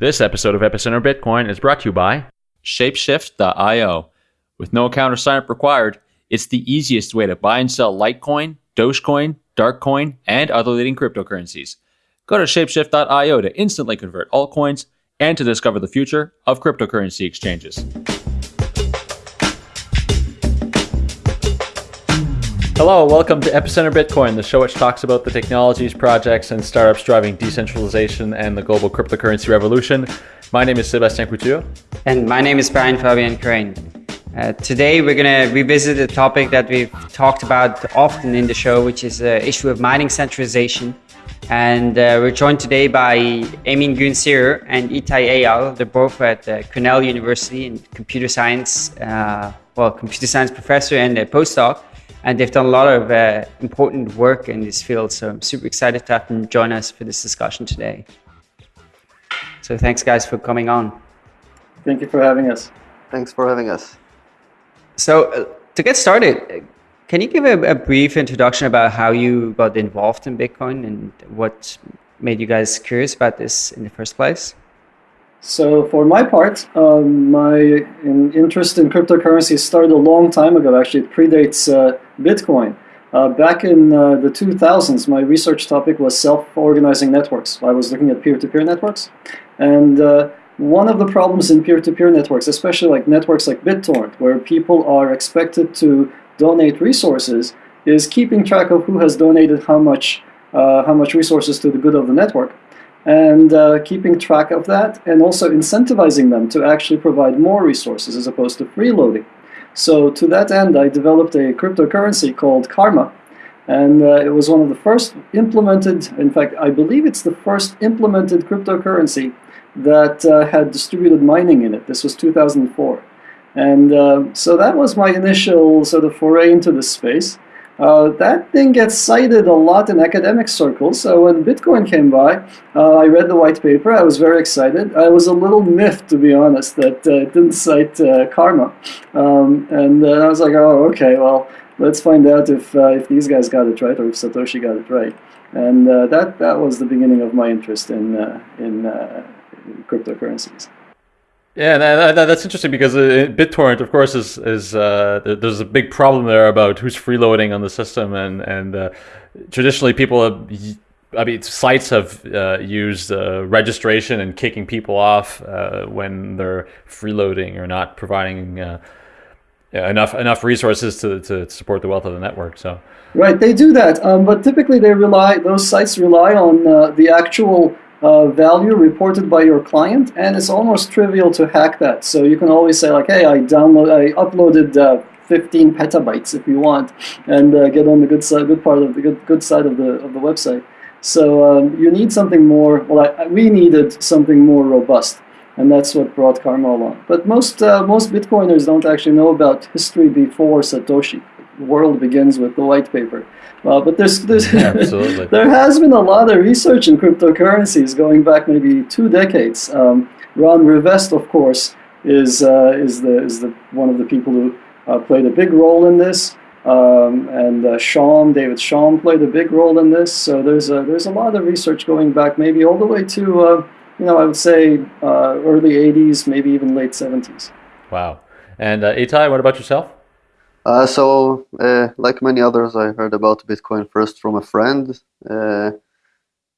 This episode of Epicenter Bitcoin is brought to you by Shapeshift.io. With no account or signup required, it's the easiest way to buy and sell Litecoin, Dogecoin, Darkcoin, and other leading cryptocurrencies. Go to Shapeshift.io to instantly convert altcoins and to discover the future of cryptocurrency exchanges. Hello, welcome to Epicenter Bitcoin, the show which talks about the technologies, projects, and startups driving decentralization and the global cryptocurrency revolution. My name is Sebastien Couture. And my name is Brian Fabian Crain. Uh, today we're going to revisit a topic that we've talked about often in the show, which is the issue of mining centralization. And uh, we're joined today by Emin Gün Sirer and Ittay Eyal. They're both at uh, Cornell University in computer science, uh, well, computer science professor and a postdoc and they've done a lot of uh, important work in this field. So I'm super excited to have them join us for this discussion today. So thanks, guys, for coming on. Thank you for having us. Thanks for having us. So uh, to get started, can you give a, a, brief introduction about how you got involved in Bitcoin and what made you guys curious about this in the first place? So for my part, um, my interest in cryptocurrency started a long time ago. Actually, it predates uh, Bitcoin. Uh, back in uh, the 2000s, my research topic was self-organizing networks. I was looking at peer-to-peer -peer networks. And uh, one of the problems in peer-to-peer -peer networks, especially like networks like BitTorrent, where people are expected to donate resources, is keeping track of who has donated how much, uh, how much resources to the good of the network and uh, keeping track of that and also incentivizing them to actually provide more resources as opposed to freeloading. So to that end, I developed a cryptocurrency called Karma. And uh, it was one of the first implemented, in fact, I believe it's the first implemented cryptocurrency that uh, had distributed mining in it. This was 2004. And uh, so that was my initial sort of foray into this space. Uh, that thing gets cited a lot in academic circles. So when Bitcoin came by, uh, I read the white paper. I was very excited. I was a little miffed, to be honest, that uh, it didn't cite uh, karma. Um, and I was like, oh, okay, well, let's find out if, uh, if these guys got it right or if Satoshi got it right. And uh, that, that was the beginning of my interest in, in, in cryptocurrencies. Yeah, that, that, that's interesting because uh, BitTorrent, of course, is is uh, there's a big problem there about who's freeloading on the system, and and uh, traditionally people have, I mean, sites have uh, used uh, registration and kicking people off uh, when they're freeloading or not providing enough enough resources to to support the wealth of the network. So right, they do that, um, but typically they rely those sites rely on the actual uh, value reported by your client, and it's almost trivial to hack that. So you can always say like, hey, I download, I uploaded uh, 15 petabytes if you want, and uh, get on the good side, good part of the good, good side of the of the website. So um, you need something more. Well, I, we needed something more robust, and that's what brought Karma along. But most uh, most Bitcoiners don't actually know about history before Satoshi. The world begins with the white paper. Uh, but there's, there's there has been a lot of research in cryptocurrencies going back maybe two decades. Um, Ron Rivest, of course, is uh, is the is the one of the people who uh, played a big role in this. Um, and uh, Chaum, David Chaum played a big role in this. So there's a, there's a lot of research going back maybe all the way to, uh, you know, I would say uh, early 80s, maybe even late 70s. Wow. And uh, Ittay, what about yourself? Uh, so, uh, like many others, I heard about Bitcoin first from a friend. Uh,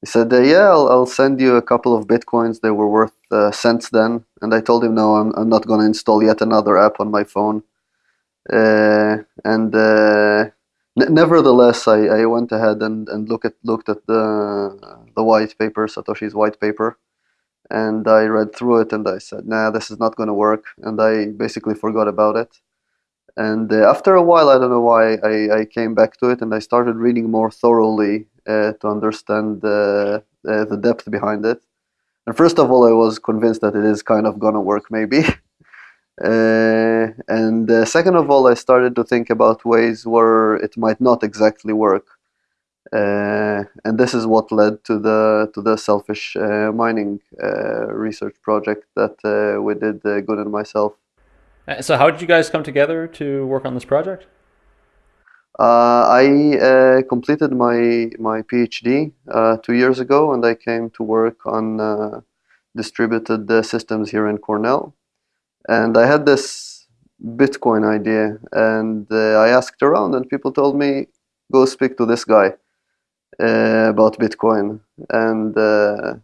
he said, uh, "Yeah, I'll, I'll, send you a couple of bitcoins. They were worth uh, cents then." And I told him, "No, I'm, I'm not going to install yet another app on my phone." Uh, and nevertheless, I, I went ahead and, and look at looked at the the white paper, Satoshi's white paper, and I read through it, and I said, "Nah, this is not going to work," and I basically forgot about it. And uh, after a while, I don't know why, I, I, came back to it and I started reading more thoroughly uh, to understand the, uh, the depth behind it. And first of all, I was convinced that it is kind of gonna work, maybe. Uh, and uh, second of all, I started to think about ways where it might not exactly work. Uh, and this is what led to the to the selfish mining research project that we did, Gün and myself. Uh, so, how did you guys come together to work on this project? Uh, I uh, completed my my PhD uh, two years ago, and I came to work on uh, distributed uh, systems here in Cornell, and I had this Bitcoin idea, and uh, I asked around, and people told me, "Go speak to this guy uh, about Bitcoin," and uh,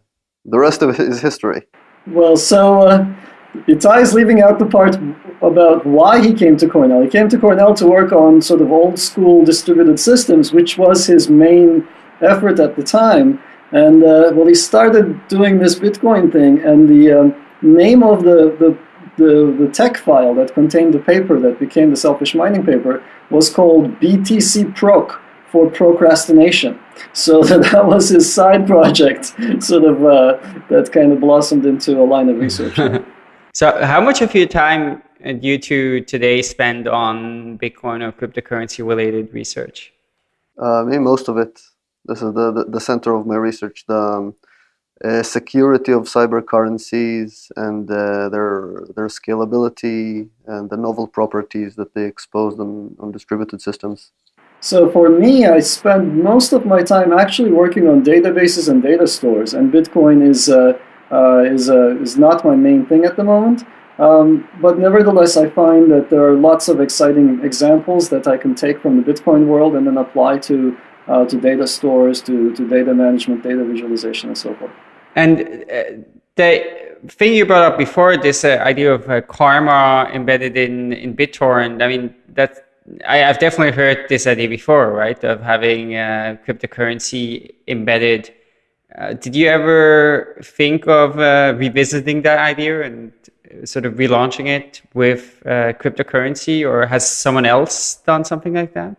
the rest of it is history. Well, so Ittay leaving out the part about why he came to Cornell. He came to Cornell to work on sort of old school distributed systems, which was his main effort at the time. And uh, well, he started doing this Bitcoin thing, and the um, name of the, the, the, the TeX file that contained the paper that became the selfish mining paper was called BTC Proc for procrastination. So that was his side project, sort of uh, that kind of blossomed into a line of research. so, how much of your time uh, do you two today spend on Bitcoin or cryptocurrency related research? Uh, me, most of it. This is the, the, the center of my research. The um, uh, security of cyber currencies and uh, their their scalability and the novel properties that they expose on, on distributed systems. So for me, I spend most of my time actually working on databases and data stores, and Bitcoin is uh, uh, is uh, is not my main thing at the moment. Um, but nevertheless, I find that there are lots of exciting examples that I can take from the Bitcoin world and then apply to uh, to data stores, to, to data management, data visualization, and so forth. And uh, the thing you brought up before, this uh, idea of uh, karma embedded in, in BitTorrent, I mean, that I, have definitely heard this idea before, right? Of having uh, cryptocurrency embedded. Uh, did you ever think of revisiting that idea and sort of relaunching it with cryptocurrency, or has someone else done something like that?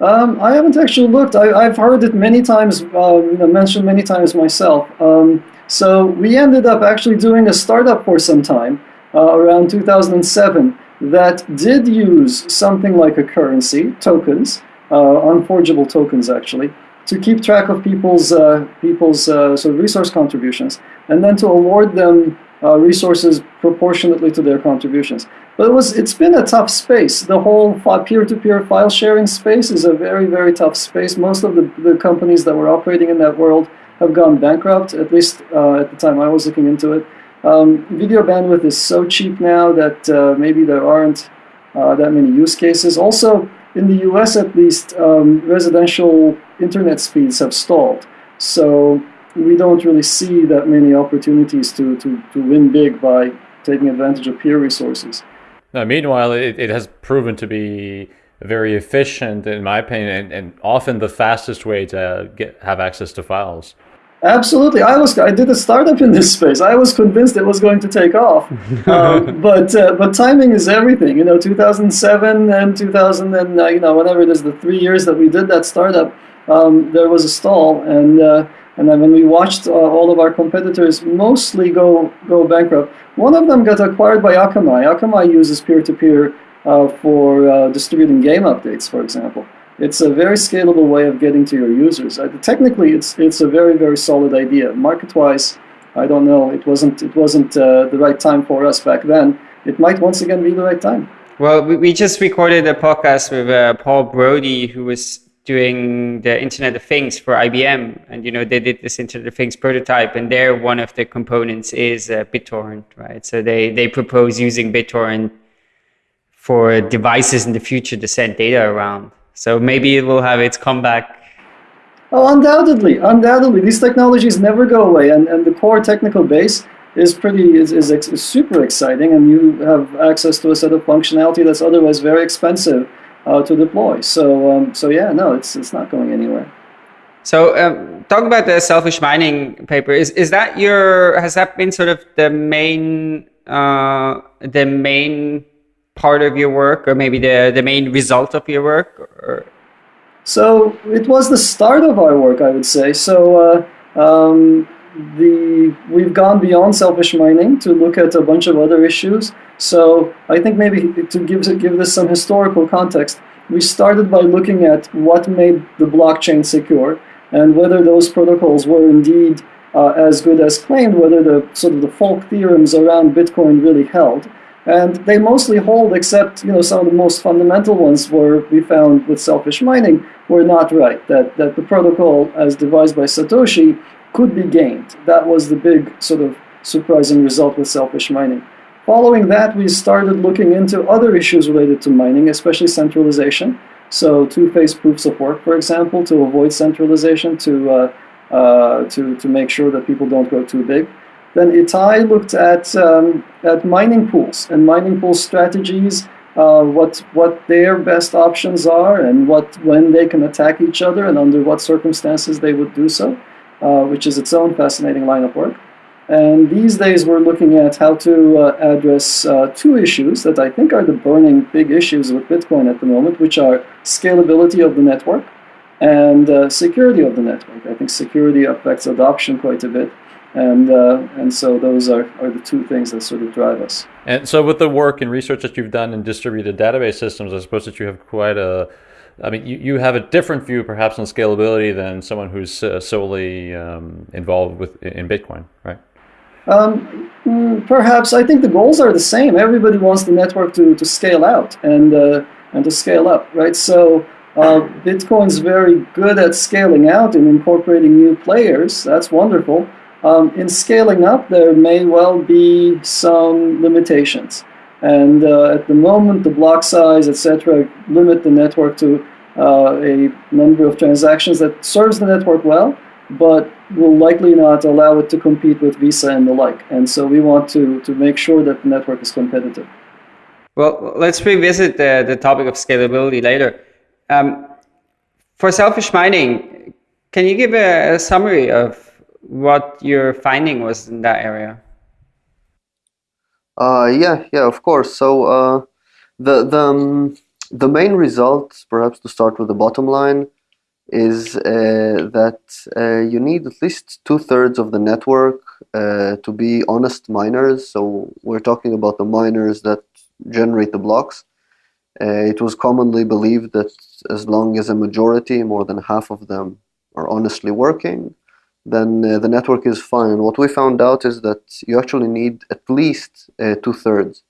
Um, I haven't actually looked. I, have heard it many times, uh, know, mentioned many times myself. Um, so we ended up actually doing a startup for some time uh, around 2007 that did use something like a currency, tokens, uh, unforgeable tokens actually, to keep track of people's uh, people's uh, sort of resource contributions, and then to award them uh, resources proportionately to their contributions. But it was, it's been a tough space. The whole peer-to-peer file sharing space is a very, very tough space. Most of the, the companies that were operating in that world have gone bankrupt, at least uh, at the time I was looking into it. Um, video bandwidth is so cheap now that uh, maybe there aren't uh, that many use cases. Also, in the US at least, um, residential internet speeds have stalled. So we don't really see that many opportunities to, to, to win big by taking advantage of peer resources. Now, meanwhile, it, it has proven to be very efficient, in my opinion, and, and often the fastest way to get have access to files. Absolutely, I was. I did a startup in this space. I was convinced it was going to take off, um, but uh, but timing is everything. You know, 2007 and 2000 and uh, you know whatever it is, the three years that we did that startup, um, there was a stall, and uh, and then when we watched uh, all of our competitors mostly go, go bankrupt, one of them got acquired by Akamai. Akamai uses peer-to-peer uh, for uh, distributing game updates, for example. It's a very scalable way of getting to your users. Uh, technically, it's, it's a very, very solid idea. Market-wise, I don't know. It wasn't, it wasn't uh, the right time for us back then. It might once again be the right time. Well, we, we just recorded a podcast with uh, Paul Brody, who was doing the Internet of Things for IBM, and you know they did this Internet of Things prototype, and there one of the components is uh, BitTorrent, right? So they they propose using BitTorrent for devices in the future to send data around. So maybe it will have its comeback. Oh, undoubtedly, undoubtedly, these technologies never go away, and and the core technical base is pretty is, is, is super exciting, and you have access to a set of functionality that's otherwise very expensive uh, to deploy. So um, so yeah, no, it's it's not going anywhere. So um, talk about the selfish mining paper. Is is that your has that been sort of the main uh, the main part of your work, or maybe the the main result of your work? Or? So it was the start of our work, I would say. So. Uh, um, the we've gone beyond selfish mining to look at a bunch of other issues. So I think maybe to give give this some historical context, we started by looking at what made the blockchain secure and whether those protocols were indeed uh, as good as claimed, whether the sort of the folk theorems around Bitcoin really held. And they mostly hold, except you know some of the most fundamental ones were we found with selfish mining were not right. That that the protocol as devised by Satoshi could be gained. That was the big sort of surprising result with selfish mining. Following that, we started looking into other issues related to mining, especially centralization. So two-phase proofs of work, for example, to avoid centralization, to, uh, uh, to, to make sure that people don't go too big. Then Ittay looked at, um, at mining pools and mining pool strategies, uh, what, what their best options are and what, when they can attack each other and under what circumstances they would do so, uh, which is its own fascinating line of work. And these days we're looking at how to uh, address uh, two issues that I think are the burning big issues with Bitcoin at the moment, which are scalability of the network and uh, security of the network. I think security affects adoption quite a bit. And, uh, and so those are, are the two things that sort of drive us. And so with the work and research that you've done in distributed database systems, I suppose that you have quite a, I mean, you, you have a different view perhaps on scalability than someone who's uh, solely um, involved with in Bitcoin, right? Um, mm, perhaps I think the goals are the same. Everybody wants the network to, to scale out and uh, and to scale up, right? So uh, Bitcoin's very good at scaling out and incorporating new players. That's wonderful. Um, in scaling up, there may well be some limitations, and uh, at the moment, the block size, etc., limit the network to uh, a number of transactions that serves the network well but will likely not allow it to compete with Visa and the like. And so we want to, to make sure that the network is competitive. Well, let's revisit the, the topic of scalability later. Um, for selfish mining, can you give a, a, summary of what your finding was in that area? Uh, yeah, yeah, of course. So uh, the the um, the main result, perhaps to start with the bottom line, is uh, that uh, you need at least two thirds of the network uh, to be honest miners. So we're talking about the miners that generate the blocks. Uh, it was commonly believed that as long as a majority, more than half of them, are honestly working, then uh, the network is fine. What we found out is that you actually need at least uh, two thirds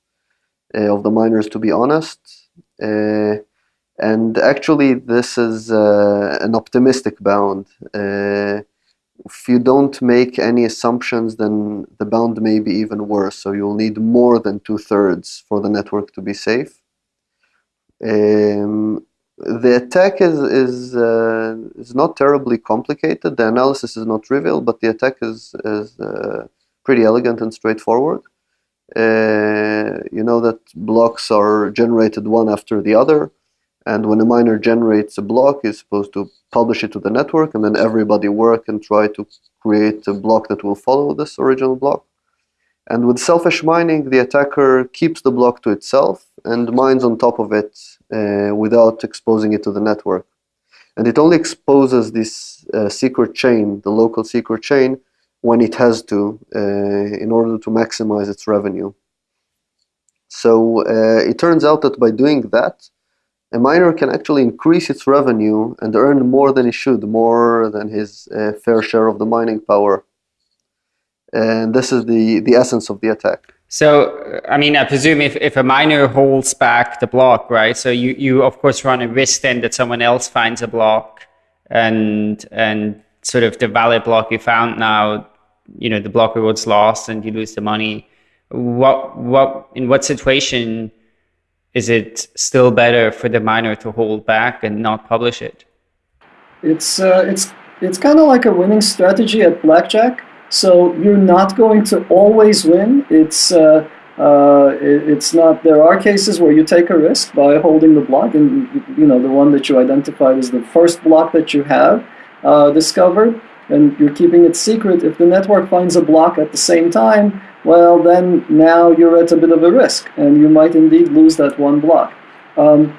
of the miners to be honest. And actually, this is uh, an optimistic bound. Uh, if you don't make any assumptions, then the bound may be even worse. So you'll need more than two thirds for the network to be safe. Um, the attack is is uh, is not terribly complicated. The analysis is not trivial, but the attack is is uh, pretty elegant and straightforward. Uh, you know that blocks are generated one after the other and when a miner generates a block, he's supposed to publish it to the network, and then everybody work and try to create a block that will follow this original block. And with selfish mining, the attacker keeps the block to itself and mines on top of it uh, without exposing it to the network. And it only exposes this uh, secret chain, the local secret chain, when it has to, uh, in order to maximize its revenue. So uh, it turns out that by doing that, a miner can actually increase its revenue and earn more than he should, more than his uh, fair share of the mining power. And this is the, the essence of the attack. So, I mean, I presume if, if a miner holds back the block, right? So you, you of course run a risk then that someone else finds a block and, and sort of the valid block you found now, you know, the block rewards lost and you lose the money. What, what, in what situation is it still better for the miner to hold back and not publish it? It's uh, it's it's kind of like a winning strategy at blackjack. So you're not going to always win. It's uh, uh, it, it's not. There are cases where you take a risk by holding the block, and you know the one that you identified is the first block that you have uh, discovered, and you're keeping it secret. If the network finds a block at the same time, well, then now you're at a bit of a risk, and you might indeed lose that one block. Um,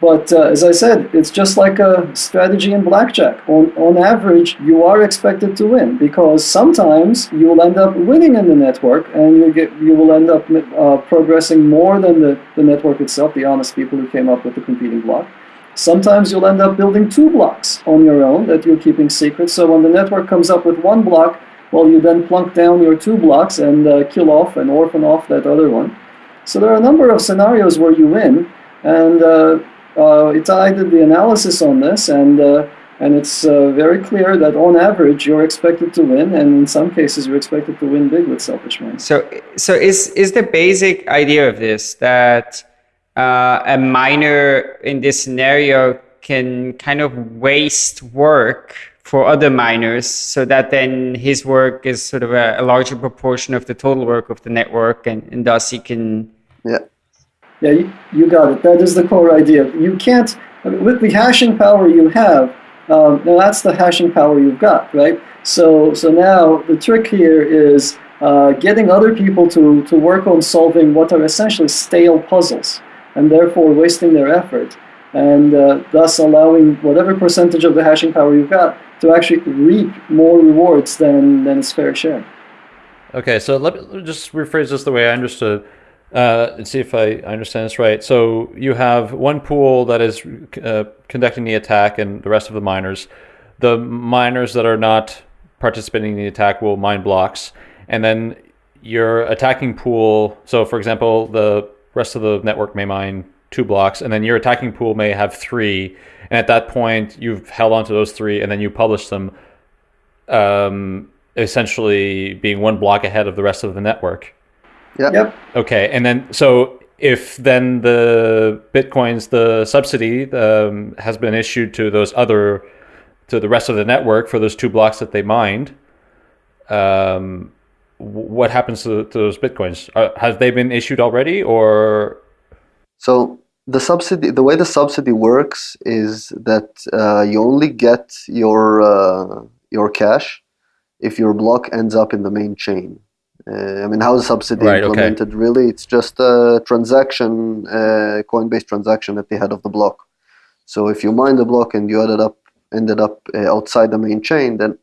but uh, as I said, it's just like a strategy in blackjack. On, on average, you are expected to win because sometimes you will end up winning in the network and you, get, you will end up uh, progressing more than the, the network itself, the honest people who came up with the competing block. Sometimes you'll end up building two blocks on your own that you're keeping secret. So when the network comes up with one block, well, you then plunk down your two blocks and uh, kill off and orphan off that other one. So there are a number of scenarios where you win, and uh, uh, Ittay did the analysis on this, and uh, and it's uh, very clear that on average you're expected to win, and in some cases you're expected to win big with selfish mining. So, so is is the basic idea of this that uh, a miner in this scenario can kind of waste work for other miners so that then his work is sort of a, a larger proportion of the total work of the network and, and thus he can yeah yeah you, you got it. That is the core idea. You can't with the hashing power you have um, now that's the hashing power you've got right? So so now the trick here is uh, getting other people to, to work on solving what are essentially stale puzzles and therefore wasting their effort and uh, thus allowing whatever percentage of the hashing power you've got to actually reap more rewards than, than its fair share. Okay, so let me just rephrase this the way I understood uh, and see if I understand this right. So you have one pool that is uh, conducting the attack and the rest of the miners. The miners that are not participating in the attack will mine blocks. And then your attacking pool, so for example, the rest of the network may mine two blocks, and then your attacking pool may have three. And at that point, you've held on to those three, and then you publish them, um, essentially being one block ahead of the rest of the network. Yep. Yep. Okay, and then so if then the bitcoins, the subsidy um, has been issued to those other, to the rest of the network for those two blocks that they mined. Um, what happens to, to those bitcoins? Are, have they been issued already, or so the subsidy, the way the subsidy works is that uh, you only get your uh, your cash if your block ends up in the main chain. Uh, I mean, how is subsidy Right, okay. implemented? Really, it's just a transaction, uh, Coinbase transaction at the head of the block. So if you mine the block and you ended up ended up uh, outside the main chain, then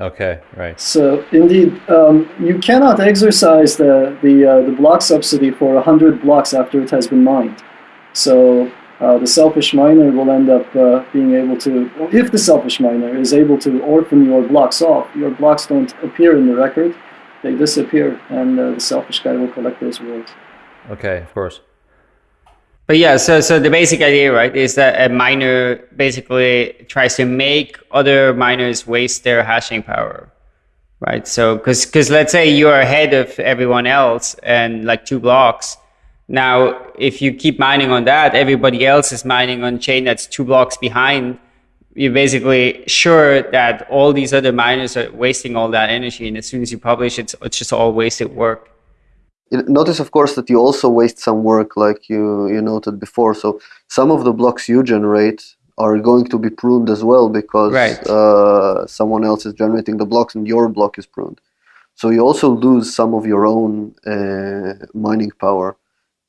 okay, right? So indeed, um, you cannot exercise the the, uh, the block subsidy for hundred blocks after it has been mined. So uh, the selfish miner will end up uh, being able to, if the selfish miner is able to orphan your blocks off, your blocks don't appear in the record; they disappear, and uh, the selfish guy will collect those rewards. Okay, of course. But yeah, so so the basic idea, right, is that a miner basically tries to make other miners waste their hashing power, right? So because because let's say you're ahead of everyone else and like two blocks. Now, if you keep mining on that, everybody else is mining on chain that's two blocks behind. You're basically sure that all these other miners are wasting all that energy, and as soon as you publish, it's it's just all wasted work. Notice, of course, that you also waste some work, like you, you noted before. So some of the blocks you generate are going to be pruned as well because Right. uh, someone else is generating the blocks and your block is pruned. So you also lose some of your own uh, mining power.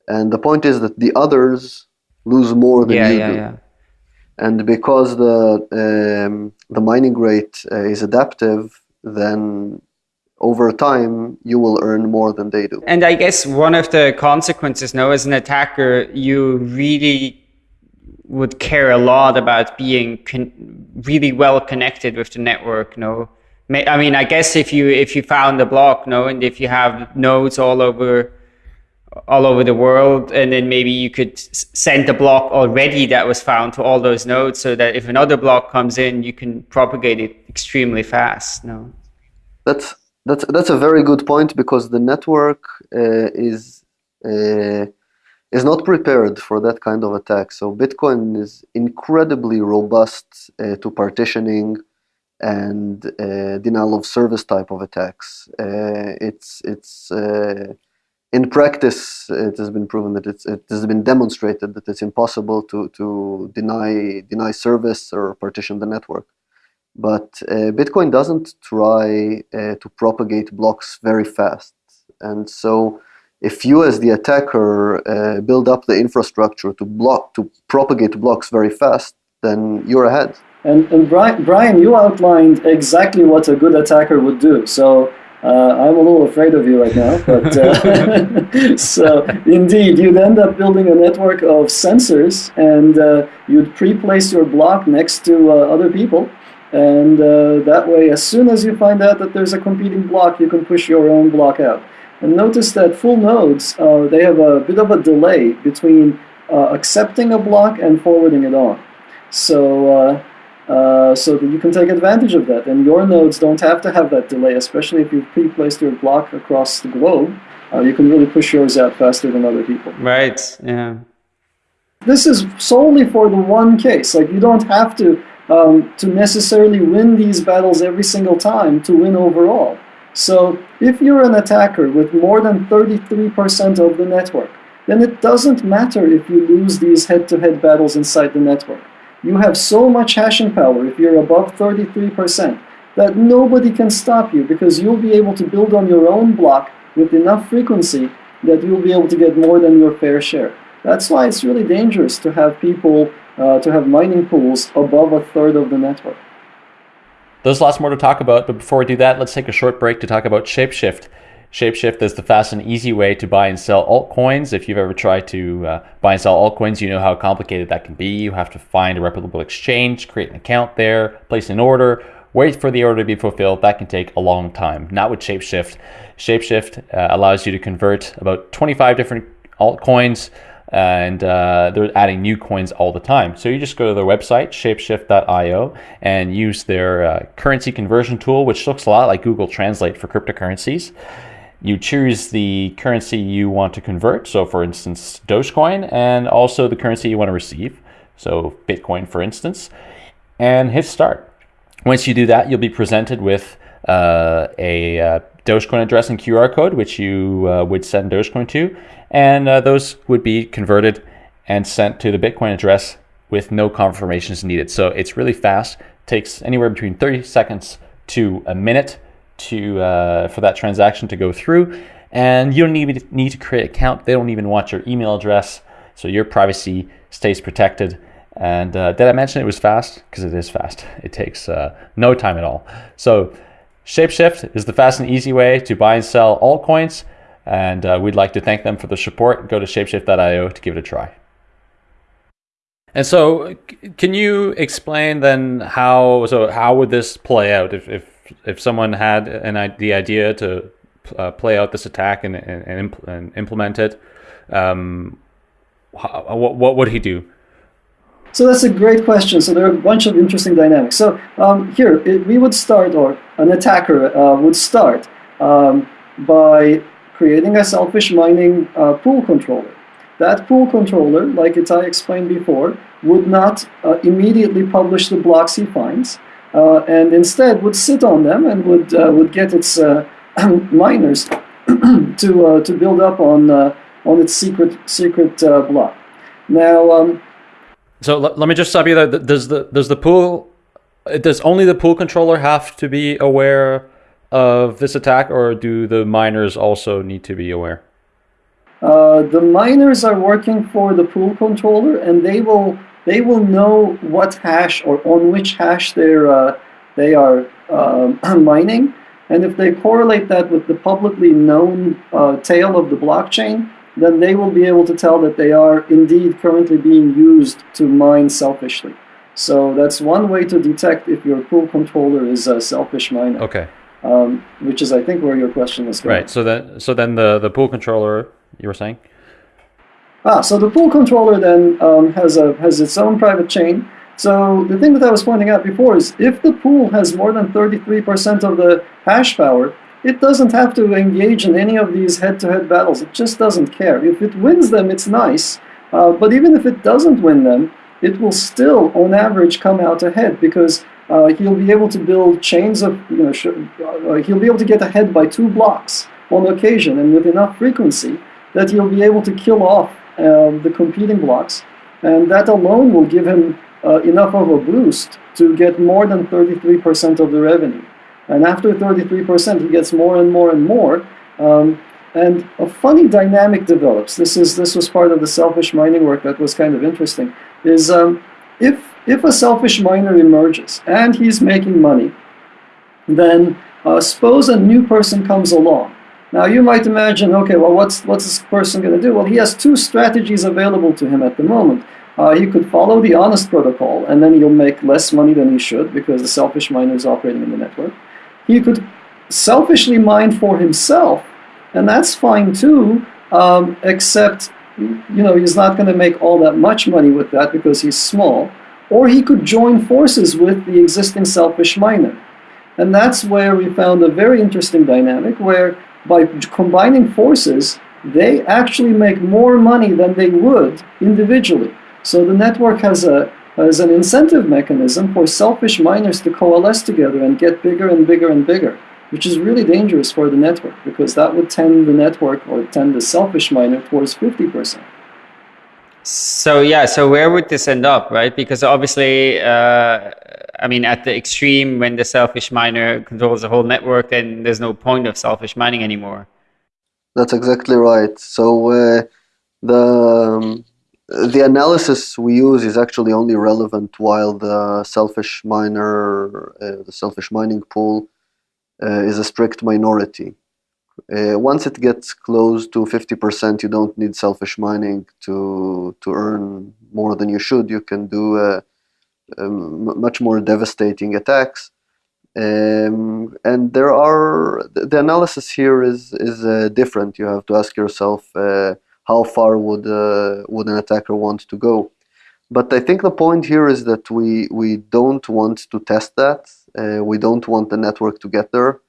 And the point is that the others lose more than Yeah, you yeah, do. yeah. And because the um, the mining rate uh, is adaptive, then over time you will earn more than they do. And I guess one of the consequences now as an attacker, you really would care a lot about being really well connected with the network. No, I mean, I guess if you if you found a block, no, and if you have nodes all over all over the world, and then maybe you could send the block already that was found to all those nodes, so that if another block comes in, you can propagate it extremely fast. No. That's that's that's a very good point because the network uh, is uh, is not prepared for that kind of attack. So Bitcoin is incredibly robust uh, to partitioning and uh, denial of service type of attacks. Uh, it's it's uh, in practice it has been proven that it's it has been demonstrated that it's impossible to to deny deny service or partition the network. But uh, Bitcoin doesn't try uh, to propagate blocks very fast. And so, if you, as the attacker, uh, build up the infrastructure to block to propagate blocks very fast, then you're ahead. And, and Brian, Brian, you outlined exactly what a good attacker would do. So uh, I'm a little afraid of you right now. But uh, so indeed, you'd end up building a network of sensors, and uh, you'd pre-place your block next to uh, other people. And uh, that way, as soon as you find out that there's a competing block, you can push your own block out. And notice that full nodes, they have a bit of a delay between uh, accepting a block and forwarding it on. So uh, so that you can take advantage of that. And your nodes don't have to have that delay, especially if you've pre-placed your block across the globe. Uh, you can really push yours out faster than other people. Right. Yeah. This is solely for the one case. Like you don't have to um, to necessarily win these battles every single time to win overall. So if you're an attacker with more than 33% of the network, then it doesn't matter if you lose these head-to-head battles inside the network. You have so much hashing power if you're above 33% that nobody can stop you because you'll be able to build on your own block with enough frequency that you'll be able to get more than your fair share. That's why it's really dangerous to have people, uh, to have mining pools above a third of the network. There's lots more to talk about, but before we do that, let's take a short break to talk about Shapeshift. Shapeshift is the fast and easy way to buy and sell altcoins. If you've ever tried to uh, buy and sell altcoins, you know how complicated that can be. You have to find a reputable exchange, create an account there, place an order, wait for the order to be fulfilled. That can take a long time. Not with Shapeshift. Shapeshift uh, allows you to convert about 25 different altcoins and uh, they're adding new coins all the time. So you just go to their website, shapeshift.io, and use their uh, currency conversion tool, which looks a lot like Google Translate for cryptocurrencies. You choose the currency you want to convert, so for instance, Dogecoin, and also the currency you want to receive, so Bitcoin, for instance, and hit start. Once you do that, you'll be presented with uh, a uh, Dogecoin address and QR code, which you uh, would send Dogecoin to, and uh, those would be converted and sent to the Bitcoin address with no confirmations needed. So it's really fast. takes anywhere between 30 seconds to a minute to uh, for that transaction to go through, and you don't even need to create an account. They don't even want your email address, so your privacy stays protected. And uh, did I mention it was fast? Because it is fast. It takes uh, no time at all. So Shapeshift is the fast and easy way to buy and sell altcoins, and uh, we'd like to thank them for the support. Go to shapeshift.io to give it a try. And so, can you explain then how? So, how would this play out if if, if someone had an the idea to uh, play out this attack and and, and, impl- and implement it? Um, how, what what would he do? So that's a great question. So there are a bunch of interesting dynamics. So um, here, it, we would start, or an attacker uh, would start um, by creating a selfish mining uh, pool controller. That pool controller, like I explained before, would not uh, immediately publish the blocks he finds, uh, and instead would sit on them and would uh, would get its uh, miners to to build up on on its secret secret block. Now. Um, so let, let me just stop you there. Does the does the pool does only the pool controller have to be aware of this attack, or do the miners also need to be aware? Uh, the miners are working for the pool controller, and they will they will know what hash or on which hash they're uh, they are uh, mining, and if they correlate that with the publicly known uh, tail of the blockchain, then they will be able to tell that they are indeed currently being used to mine selfishly. So that's one way to detect if your pool controller is a selfish miner. Okay. Um, which is, I think, where your question is going. Right. So then, so then the the pool controller you were saying. Ah, so the pool controller then um, has a has its own private chain. So the thing that I was pointing out before is if the pool has more than 33% of the hash power, it doesn't have to engage in any of these head-to-head battles. It just doesn't care. If it wins them, it's nice. Uh, but even if it doesn't win them, it will still, on average, come out ahead because uh, he'll be able to build chains of, you know, uh, he'll be able to get ahead by two blocks on occasion and with enough frequency that he'll be able to kill off the competing blocks. And that alone will give him uh, enough of a boost to get more than 33% of the revenue. And after 33%, he gets more and more and more. Um, and a funny dynamic develops. This is this was part of the selfish mining work that was kind of interesting. Is um, if if a selfish miner emerges and he's making money, then uh, suppose a new person comes along. Now you might imagine, okay, well, what's what's this person going to do? Well, he has two strategies available to him at the moment. Uh, he could follow the honest protocol, and then he'll make less money than he should because the selfish miner is operating in the network. He could selfishly mine for himself, and that's fine too, um, except you know he's not going to make all that much money with that because he's small. or he could join forces with the existing selfish miner. And that's where we found a very interesting dynamic where by combining forces, they actually make more money than they would individually. So the network has a has an incentive mechanism for selfish miners to coalesce together and get bigger and bigger and bigger, which is really dangerous for the network because that would tend the network or tend the selfish miner towards 50%. So yeah, so where would this end up, right? Because obviously, uh, I mean, at the extreme, when the selfish miner controls the whole network, then there's no point of selfish mining anymore. That's exactly right. So uh, the um, the analysis we use is actually only relevant while the selfish miner, uh, the selfish mining pool, uh, is a strict minority. Uh, once it gets close to 50%, you don't need selfish mining to, to earn more than you should. You can do uh, um, much more devastating attacks. Um, and there are, the analysis here is, is uh, different. You have to ask yourself uh, how far would, uh, would an attacker want to go. But I think the point here is that we, we don't want to test that. Uh, we don't want the network to get there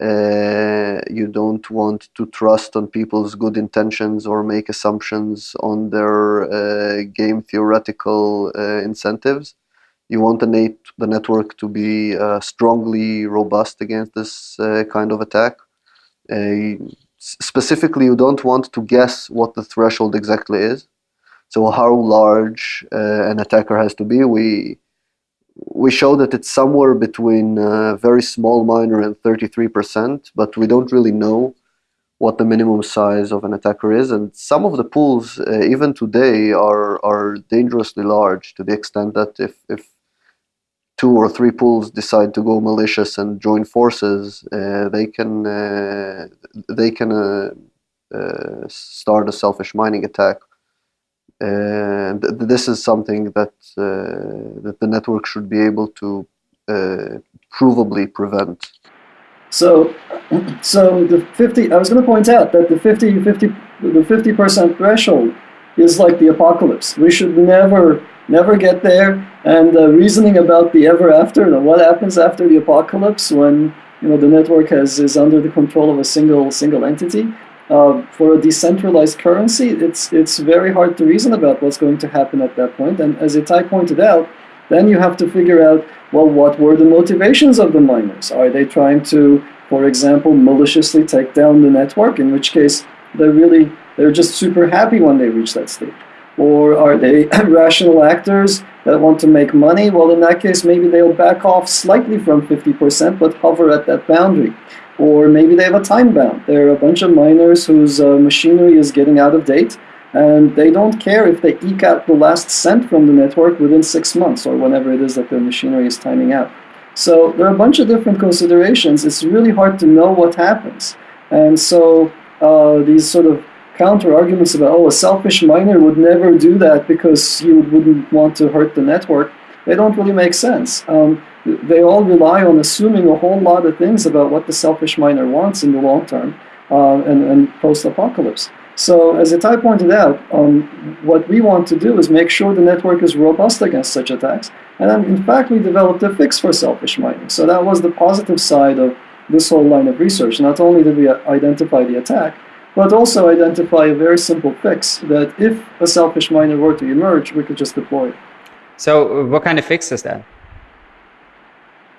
uh, you don't want to trust on people's good intentions or make assumptions on their uh, game theoretical incentives. You want the, nat- the network to be uh, strongly robust against this uh, kind of attack. Uh, specifically, you don't want to guess what the threshold exactly is. So, how large an attacker has to be, we we show that it's somewhere between a very small miner and 33%, but we don't really know what the minimum size of an attacker is. And some of the pools, uh, even today, are, are dangerously large to the extent that if, if two or three pools decide to go malicious and join forces, uh, they can, uh, they can uh, uh, start a selfish mining attack and th this is something that uh, that the network should be able to uh, provably prevent. So, so the 50. I was going to point out that the 50, 50, the 50 percent threshold is like the apocalypse. We should never, never get there. And uh, reasoning about the ever after, what happens after the apocalypse when you know the network has is under the control of a single single entity uh, for a decentralized currency, it's it's very hard to reason about what's going to happen at that point. And as Ittay pointed out, then you have to figure out, well, what were the motivations of the miners? Are they trying to, for example, maliciously take down the network? In which case, they're really they're just super happy when they reach that state. Or are they rational actors that want to make money? Well, in that case, maybe they'll back off slightly from 50%, but hover at that boundary or maybe they have a time bound. There are a bunch of miners whose uh, machinery is getting out of date, and they don't care if they eke out the last cent from the network within six months or whenever it is that their machinery is timing out. So there are a bunch of different considerations. It's really hard to know what happens. And so uh, these sort of counter arguments about, oh, a selfish miner would never do that because you wouldn't want to hurt the network, they don't really make sense. Um, they all rely on assuming a whole lot of things about what the selfish miner wants in the long term uh, and, and post-apocalypse. So as Ittay pointed out, um, what we want to do is make sure the network is robust against such attacks. And then, in fact, we developed a fix for selfish mining. So that was the positive side of this whole line of research. Not only did we identify the attack, but also identify a very simple fix that if a selfish miner were to emerge, we could just deploy it. So what kind of fix is that?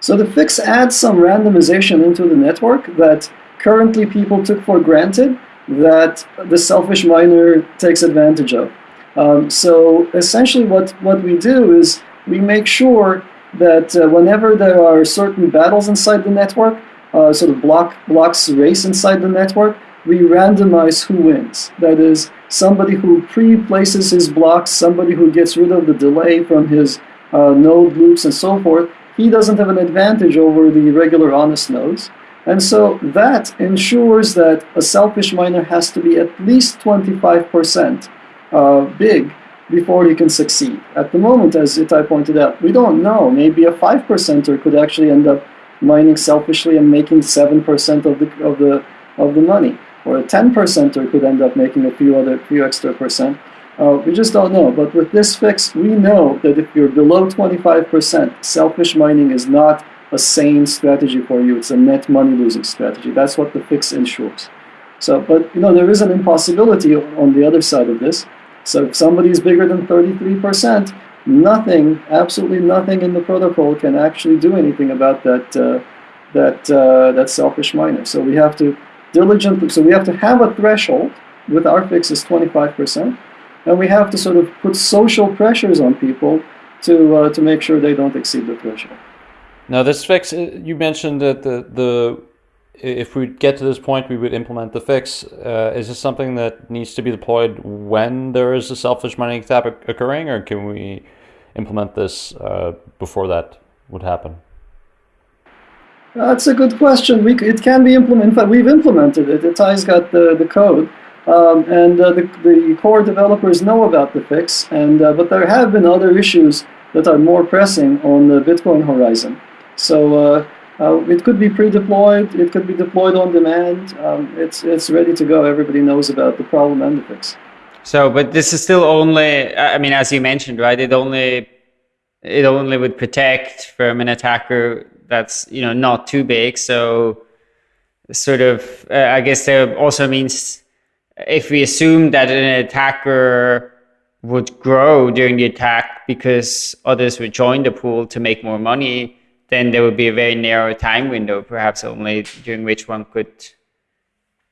So the fix adds some randomization into the network that currently people took for granted that the selfish miner takes advantage of. Um, so essentially what, what we do is we make sure that uh, whenever there are certain battles inside the network, uh, sort of block, blocks race inside the network, we randomize who wins. That is, somebody who pre-places his blocks, somebody who gets rid of the delay from his uh, node loops and so forth, he doesn't have an advantage over the regular honest nodes. And so that ensures that a selfish miner has to be at least 25% uh, big before he can succeed. At the moment, as Ittay pointed out, we don't know. Maybe a 5%er could actually end up mining selfishly and making 7% of the, of, the, of the money. Or a 10%er could end up making a few other few extra percent. Uh, we just don't know. But with this fix, we know that if you're below 25%, selfish mining is not a sane strategy for you. It's a net money losing strategy. That's what the fix ensures. So, but you know, there is an impossibility on the other side of this. So if somebody is bigger than 33%, nothing, absolutely nothing in the protocol can actually do anything about that uh, that uh, that selfish miner. So we have to diligently, so we have to have a threshold with our fix is 25%, and we have to sort of put social pressures on people to uh, to make sure they don't exceed the threshold. Now, this fix, uh, you mentioned that the the if we get to this point, we would implement the fix. Uh, is this something that needs to be deployed when there is a selfish mining attack occurring, or can we implement this uh, before that would happen? That's a good question. We, it can be implemented. In fact, we've implemented it. Ittay's got the, the code. Um, and uh, the, the core developers know about the fix, and uh, but there have been other issues that are more pressing on the Bitcoin horizon. So uh, uh, it could be pre-deployed, it could be deployed on demand. Um, it's it's ready to go. Everybody knows about the problem and the fix. So, but this is still only. I mean, as you mentioned, right? It only it only would protect from an attacker that's you know not too big. So, sort of, uh, I guess that also means if we assume that an attacker would grow during the attack because others would join the pool to make more money then there would be a very narrow time window, perhaps only during which one could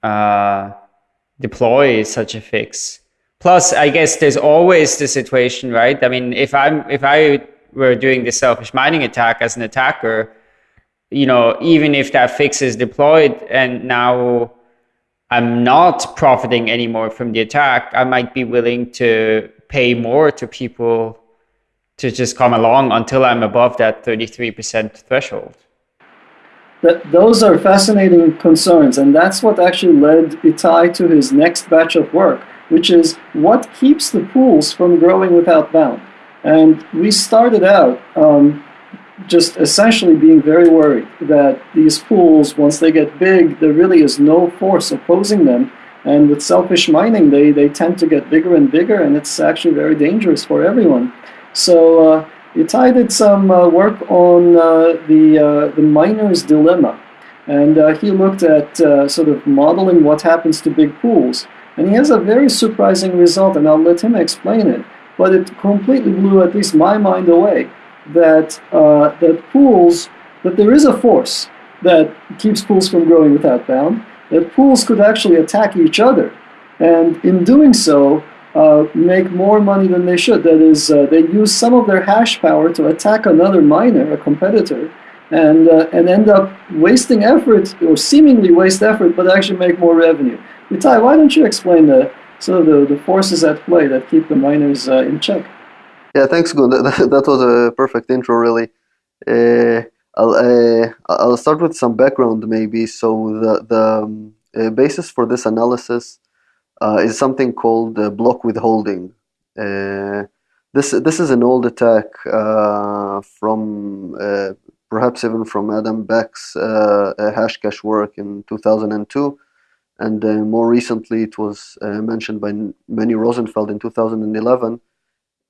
uh, deploy such a fix. Plus, I guess there's always the situation, right? I mean, if I'm if I were doing the selfish mining attack as an attacker, you know, even if that fix is deployed and now I'm not profiting anymore from the attack, I might be willing to pay more to people to just come along until I'm above that 33% threshold. That, those are fascinating concerns, and that's what actually led Ittay to his next batch of work, which is what keeps the pools from growing without bound. And we started out um, just essentially being very worried that these pools, once they get big, there really is no force opposing them. And with selfish mining, they, they tend to get bigger and bigger, and it's actually very dangerous for everyone. So uh, Ittay did some uh, work on uh, the, uh, the miner's dilemma. And uh, he looked at uh, sort of modeling what happens to big pools. And he has a very surprising result, and I'll let him explain it. But it completely blew at least my mind away that, that pools, that there is a force that keeps pools from growing without bound, that pools could actually attack each other. And in doing so, uh, make more money than they should. That is, uh, they use some of their hash power to attack another miner, a competitor, and uh, and end up wasting effort or seemingly waste effort, but actually make more revenue. Ittay, why don't you explain the sort of the, the forces at play that keep the miners uh, in check? Yeah, thanks, Gün. That, that was a perfect intro, really. Uh, I'll, uh, I'll start with some background, maybe. So the the um, basis for this analysis uh, is something called uh, block withholding. Uh, this this is an old attack uh, from uh, perhaps even from Adam Back's uh, Hashcash work in 2002, and more recently it was mentioned by Meni Rosenfeld in 2011.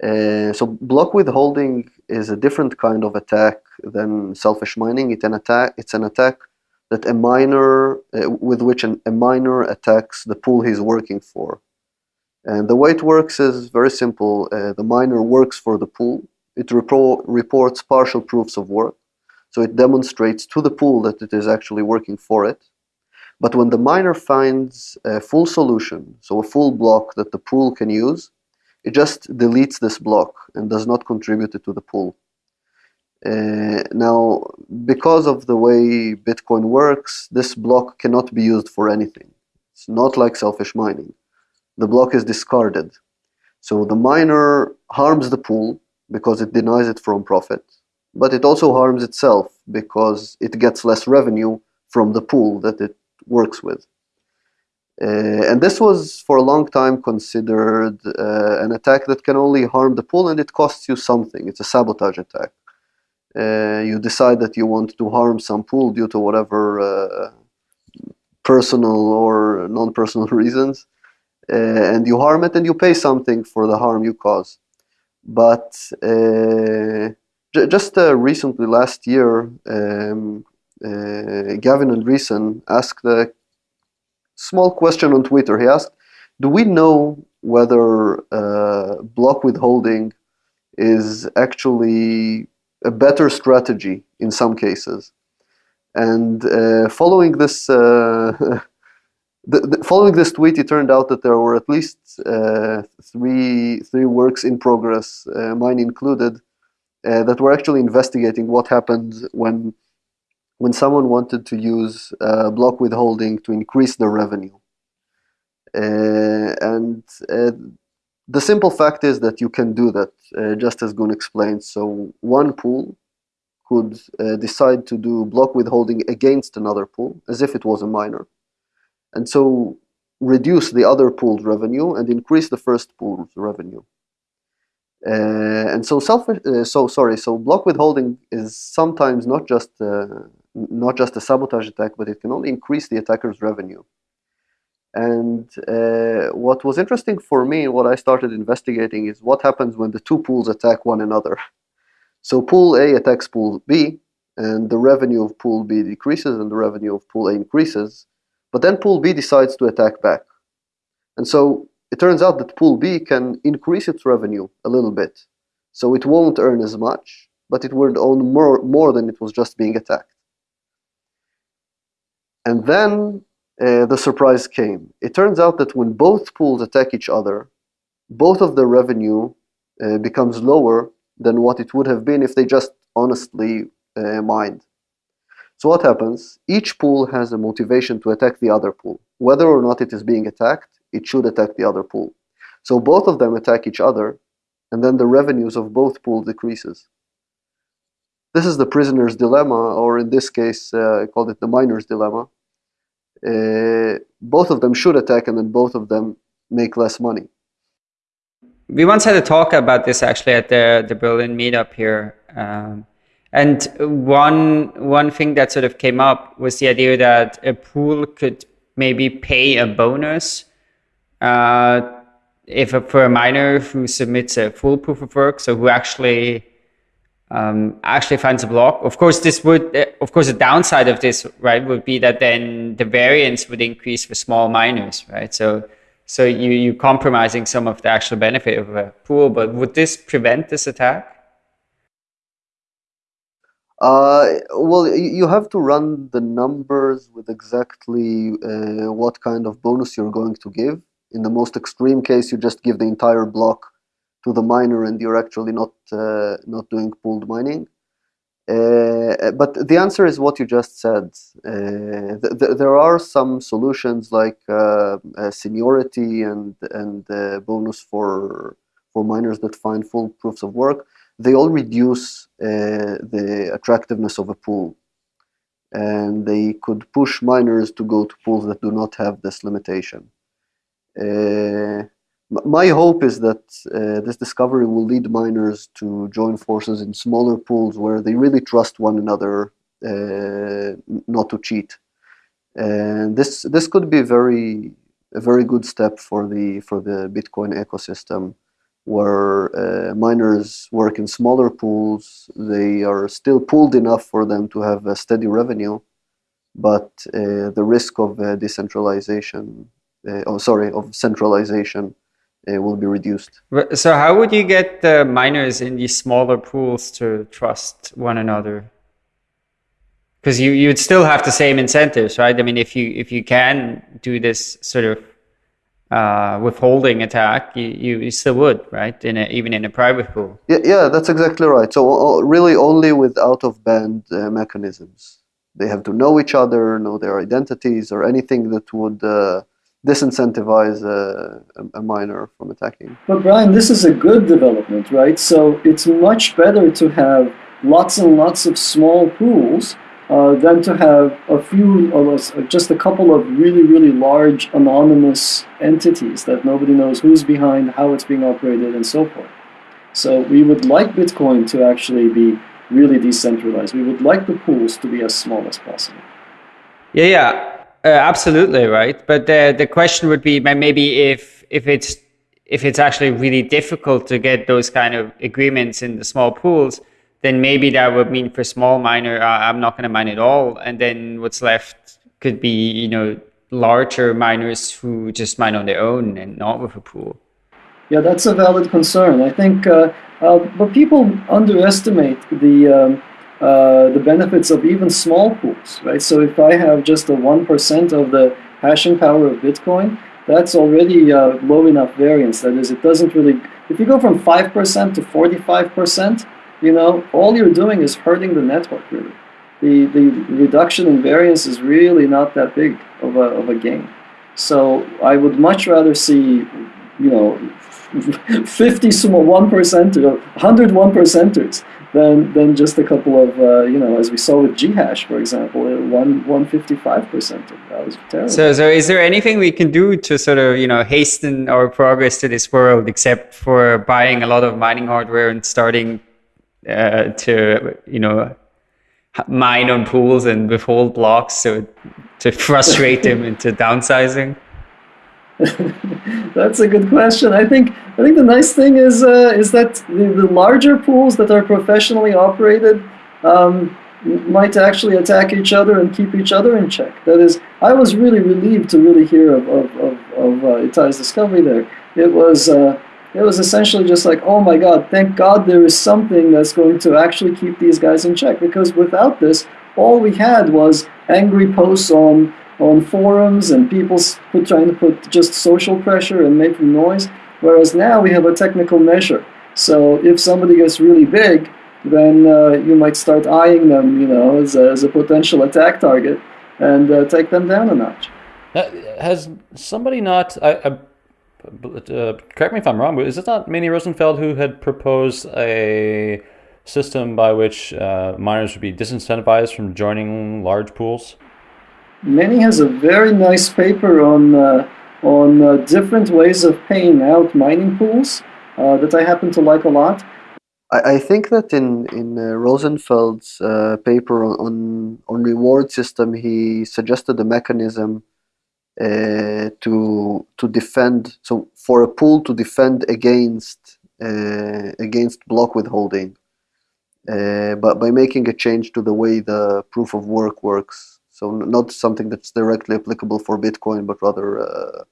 So block withholding is a different kind of attack than selfish mining. It's an attack. It's an attack that a miner, uh, with which an, a miner attacks the pool he's working for. And the way it works is very simple. Uh, the miner works for the pool. It repro- reports partial proofs of work. So it demonstrates to the pool that it is actually working for it. But when the miner finds a full solution, so a full block that the pool can use, it just deletes this block and does not contribute it to the pool. Uh, now, because of the way Bitcoin works, this block cannot be used for anything. It's not like selfish mining. The block is discarded. So the miner harms the pool because it denies it from profit, but it also harms itself because it gets less revenue from the pool that it works with. Uh, and this was for a long time considered uh, an attack that can only harm the pool and it costs you something. It's a sabotage attack uh, you decide that you want to harm some pool due to whatever uh, personal or non-personal reasons, uh, and you harm it, and you pay something for the harm you cause. But uh, just recently, last year, um, Gavin Andresen asked a small question on Twitter. He asked, "Do we know whether uh, block withholding is actually a better strategy in some cases?" And uh, following this. Uh, the, the, following this tweet, it turned out that there were at least uh, three three works in progress, uh, mine included, uh, that were actually investigating what happened when when someone wanted to use uh, block withholding to increase their revenue. Uh, and uh, the simple fact is that you can do that, just as Gün explained. So one pool could decide to do block withholding against another pool, as if it was a miner and so reduce the other pool's revenue and increase the first pool's revenue. Uh, and so self, uh, so sorry, so block withholding is sometimes not just uh, not just a sabotage attack, but it can only increase the attacker's revenue. And uh, what was interesting for me, what I started investigating, is what happens when the two pools attack one another. So pool A attacks pool B, and the revenue of pool B decreases, and the revenue of pool A increases. But then pool B decides to attack back. And so it turns out that pool B can increase its revenue a little bit. So it won't earn as much, but it will own more, more than it was just being attacked. And then uh, the surprise came. It turns out that when both pools attack each other, both of their revenue uh, becomes lower than what it would have been if they just honestly uh, mined. So what happens? Each pool has a motivation to attack the other pool. Whether or not it is being attacked, it should attack the other pool. So both of them attack each other, and then the revenues of both pools decreases. This is the prisoner's dilemma, or in this case, uh, I called it the miner's dilemma. Uh, both of them should attack, and then both of them make less money. We once had a talk about this actually at the, the Berlin meetup here. Um, and one one thing that sort of came up was the idea that a pool could maybe pay a bonus uh, if a, for a miner who submits a full proof of work, so who actually um, actually finds a block. Of course, this would, of course, the downside of this, right, would be that then the variance would increase for small miners, right? So, so you you compromising some of the actual benefit of a pool. But would this prevent this attack? Uh, well, you have to run the numbers with exactly uh, what kind of bonus you're going to give. In the most extreme case, you just give the entire block to the miner, and you're actually not uh, not doing pooled mining. Uh, but the answer is what you just said. Uh, th th there are some solutions like uh, seniority and and bonus for for miners that find full proofs of work they all reduce uh, the attractiveness of a pool. And they could push miners to go to pools that do not have this limitation. My hope is that uh, this discovery will lead miners to join forces in smaller pools where they really trust one another uh, not to cheat. And this this could be very a very good step for the for the Bitcoin ecosystem where uh, miners work in smaller pools. They are still pooled enough for them to have a steady revenue, but uh, the risk of uh, decentralization, uh, oh sorry, of centralization uh, will be reduced. So how would you get the miners in these smaller pools to trust one another? Because you you'd still have the same incentives, right? I mean, if you if you can do this sort of uh, withholding attack, you, you still would, right? In a, even in a private pool. Yeah, yeah, that's exactly right. So really, only with out of band uh, mechanisms. They have to know each other, know their identities, or anything that would uh, disincentivize a, a miner from attacking. But Brian, this is a good development, right? So it's much better to have lots and lots of small pools uh, than to have a few, or just a couple of really, really large anonymous entities that nobody knows who's behind, how it's being operated, and so forth. So we would like Bitcoin to actually be really decentralized. We would like the pools to be as small as possible. Yeah, yeah. Uh, absolutely right, but the the question would be maybe if if it's if it's actually really difficult to get those kind of agreements in the small pools, then maybe that would mean for small miner, uh, I'm not going to mine at all, and then what's left could be you know larger miners who just mine on their own and not with a pool. Yeah, that's a valid concern. I think, uh, uh, but people underestimate the um, uh, the benefits of even small pools, right? So if I have just a 1% of the hashing power of Bitcoin, that's already uh, low enough variance. That is, it doesn't really, if you go from 5% to 45%, you know, all you're doing is hurting the network, really. The, the reduction in variance is really not that big of a, of a gain. So I would much rather see, you know, 50 small one percenter, 100 one percenters than than just a couple of uh, you know as we saw with Ghash for example one 155 percent that was terrible. So so is there anything we can do to sort of you know hasten our progress to this world except for buying a lot of mining hardware and starting uh, to you know mine on pools and withhold blocks so to frustrate them into downsizing? That's a good question. I think I think the nice thing is uh, is that the, the larger pools that are professionally operated um, might actually attack each other and keep each other in check. That is, I was really relieved to really hear of of, of, of uh, Ittay's discovery there. It was. Uh, it was essentially just like, oh my God, thank God there is something that's going to actually keep these guys in check. Because without this, all we had was angry posts on on forums and people put, trying to put just social pressure and making noise. Whereas now we have a technical measure. So if somebody gets really big, then uh, you might start eyeing them, you know, as a, as a potential attack target and uh, take them down a notch. Has somebody not? I, I, uh, correct me if I'm wrong, but is it not Meni Rosenfeld who had proposed a system by which uh, miners would be disincentivized from joining large pools? Meni has a very nice paper on uh, on uh, different ways of paying out mining pools uh, that I happen to like a lot. I, I think that in in uh, Rosenfeld's uh, paper on on reward system, he suggested a mechanism uh, to to defend. So for a pool to defend against against block withholding, but by making a change to the way the proof of work works. So not something that's directly applicable for Bitcoin, but rather uh,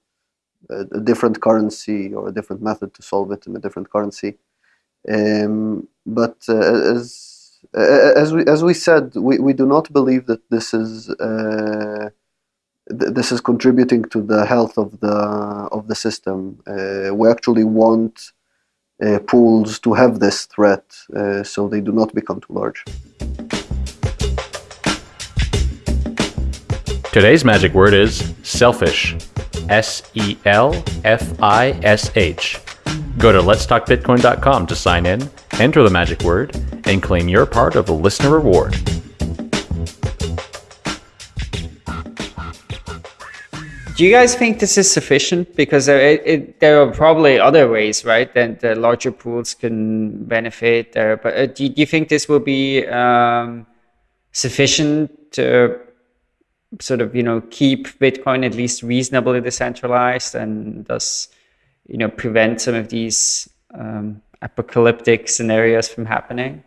a different currency or a different method to solve it in a different currency. Um, but uh, as as we as we said, we, we do not believe that this is uh, th- this is contributing to the health of the of the system. Uh, we actually want uh, pools to have this threat, uh, so they do not become too large. Today's magic word is selfish. S E L F I S H. Go to letstalkbitcoin.com to sign in, enter the magic word, and claim your part of the listener reward. Do you guys think this is sufficient? Because it, it, there are probably other ways, right? That the larger pools can benefit there. But uh, do, do, you think this will be um, sufficient to sort of you know keep Bitcoin at least reasonably decentralized and thus you know prevent some of these um, apocalyptic scenarios from happening?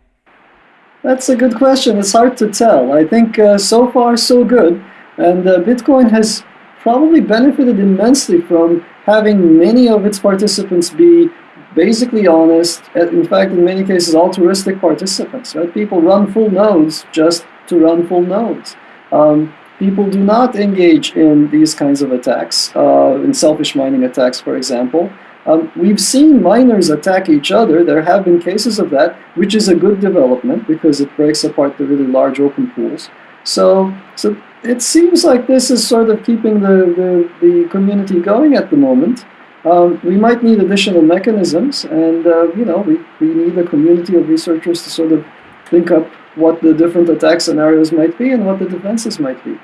That's a good question. It's hard to tell. I think uh, so far so good, and uh, Bitcoin has probably benefited immensely from having many of its participants be basically honest. In fact, in many cases, altruistic participants. Right? People run full nodes just to run full nodes. Um, people do not engage in these kinds of attacks, uh, in selfish mining attacks, for example. Um, we've seen miners attack each other. There have been cases of that, which is a good development because it breaks apart the really large open pools. So, so it seems like this is sort of keeping the, the, the community going at the moment. Um, we might need additional mechanisms, and uh, you know, we, we need a community of researchers to sort of think up what the different attack scenarios might be and what the defenses might be.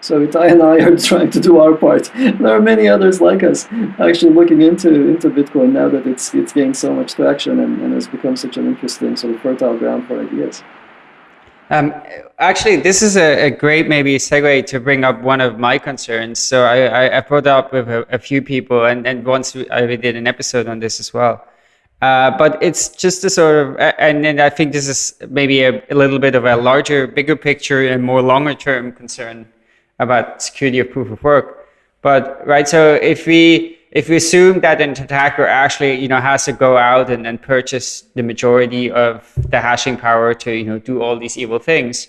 So Ittay and I are trying to do our part. There are many others like us actually looking into into Bitcoin now that it's it's gained so much traction and, and has become such an interesting sort of fertile ground for ideas. Um, actually, this is a, a, great maybe segue to bring up one of my concerns. So I, I brought up with a, a, few people, and, and once I did an episode on this as well. Uh, but it's just a sort of, and then I think this is maybe a, a, little bit of a larger, bigger picture and more longer term concern about security of proof of work. But right, so if we if we assume that an attacker actually you know has to go out and, and purchase the majority of the hashing power to you know do all these evil things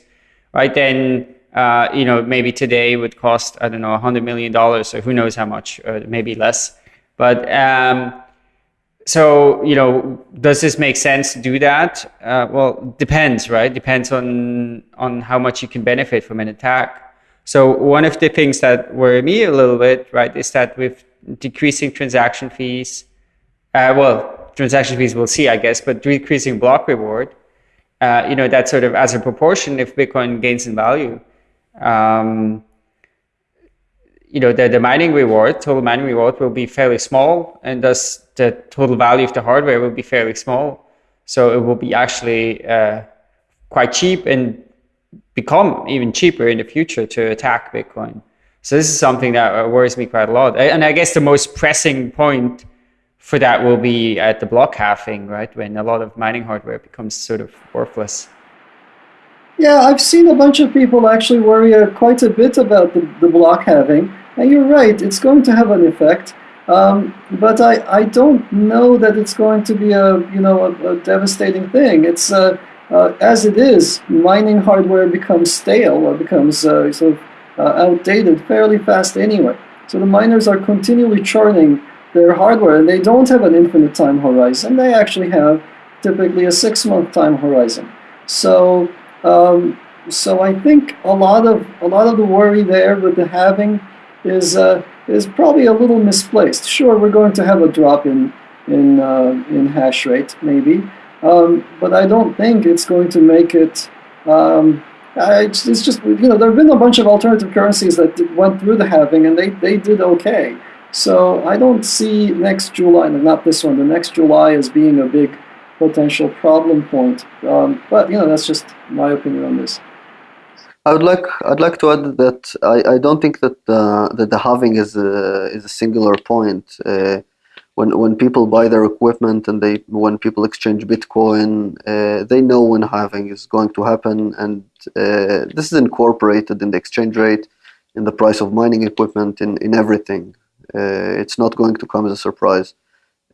right then uh, you know maybe today would cost i don't know 100 million dollars or who knows how much or maybe less but um, so you know does this make sense to do that uh, well depends right depends on on how much you can benefit from an attack so one of the things that worry me a little bit right is that with decreasing transaction fees. Uh, well, transaction fees we'll see, I guess, but decreasing block reward. Uh, you know, that sort of as a proportion, if Bitcoin gains in value, um, you know, the, the mining reward, total mining reward will be fairly small, and thus the total value of the hardware will be fairly small. So it will be actually uh, quite cheap and become even cheaper in the future to attack Bitcoin. So this is something that uh, worries me quite a lot. And I guess the most pressing point for that will be at the block halving, right? When a lot of mining hardware becomes sort of worthless. Yeah, I've seen a bunch of people actually worry uh, quite a bit about the, the block halving. And you're right, it's going to have an effect. Um, but I, I don't know that it's going to be a you know a, a devastating thing. It's uh, uh, as it is, mining hardware becomes stale or becomes uh, sort of uh, outdated fairly fast anyway. So the miners are continually churning their hardware and they don't have an infinite time horizon. They actually have typically a six month time horizon. So um, so I think a lot of a lot of the worry there with the halving is uh, is probably a little misplaced. Sure, we're going to have a drop in in uh, in hash rate maybe, um, but I don't think it's going to make it um, uh, it's, just, you know, there have been a bunch of alternative currencies that went through the halving and they, they did okay. So I don't see next July, not this one, the next July as being a big potential problem point. Um, but, you know, that's just my opinion on this. I would like I'd like to add that I, I don't think that uh, that the halving is a, is a singular point. Uh, when when people buy their equipment and they when people exchange Bitcoin, uh, they know when halving is going to happen, and uh, this is incorporated in the exchange rate, in the price of mining equipment, in in everything. Uh, it's not going to come as a surprise.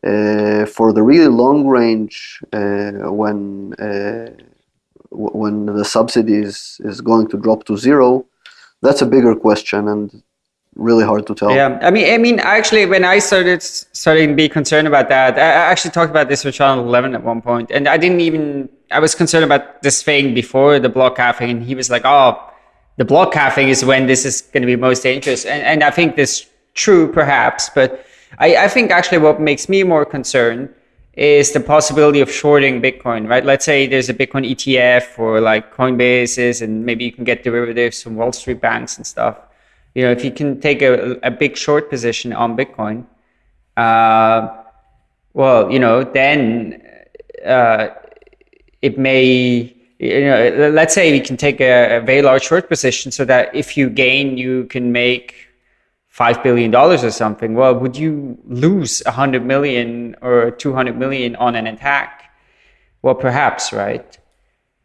Uh, for the really long range, uh, when uh, when the subsidies is going to drop to zero, that's a bigger question, and really hard to tell. Yeah, I mean, I mean, actually, when I started starting to be concerned about that, I actually talked about this with Channel Eleven at one point, and I didn't even. I was concerned about this thing before the block halving, and he was like, "Oh, the block halving is when this is going to be most dangerous," and and I think this true, perhaps, but I, I think actually what makes me more concerned is the possibility of shorting Bitcoin, right? Let's say there's a Bitcoin ETF or like Coinbase's, and maybe you can get derivatives from Wall Street banks and stuff you know, if you can take a, a big short position on Bitcoin, uh, well, you know, then uh, it may, you know, let's say you can take a, a, very large short position so that if you gain, you can make five billion dollars or something. Well, would you lose a hundred million or two hundred million on an attack? Well, perhaps, right?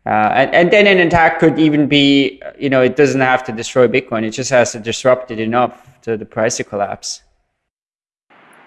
Uh, and, and then an attack could even be, you know, it doesn't have to destroy Bitcoin. It just has to disrupt it enough to the price to collapse.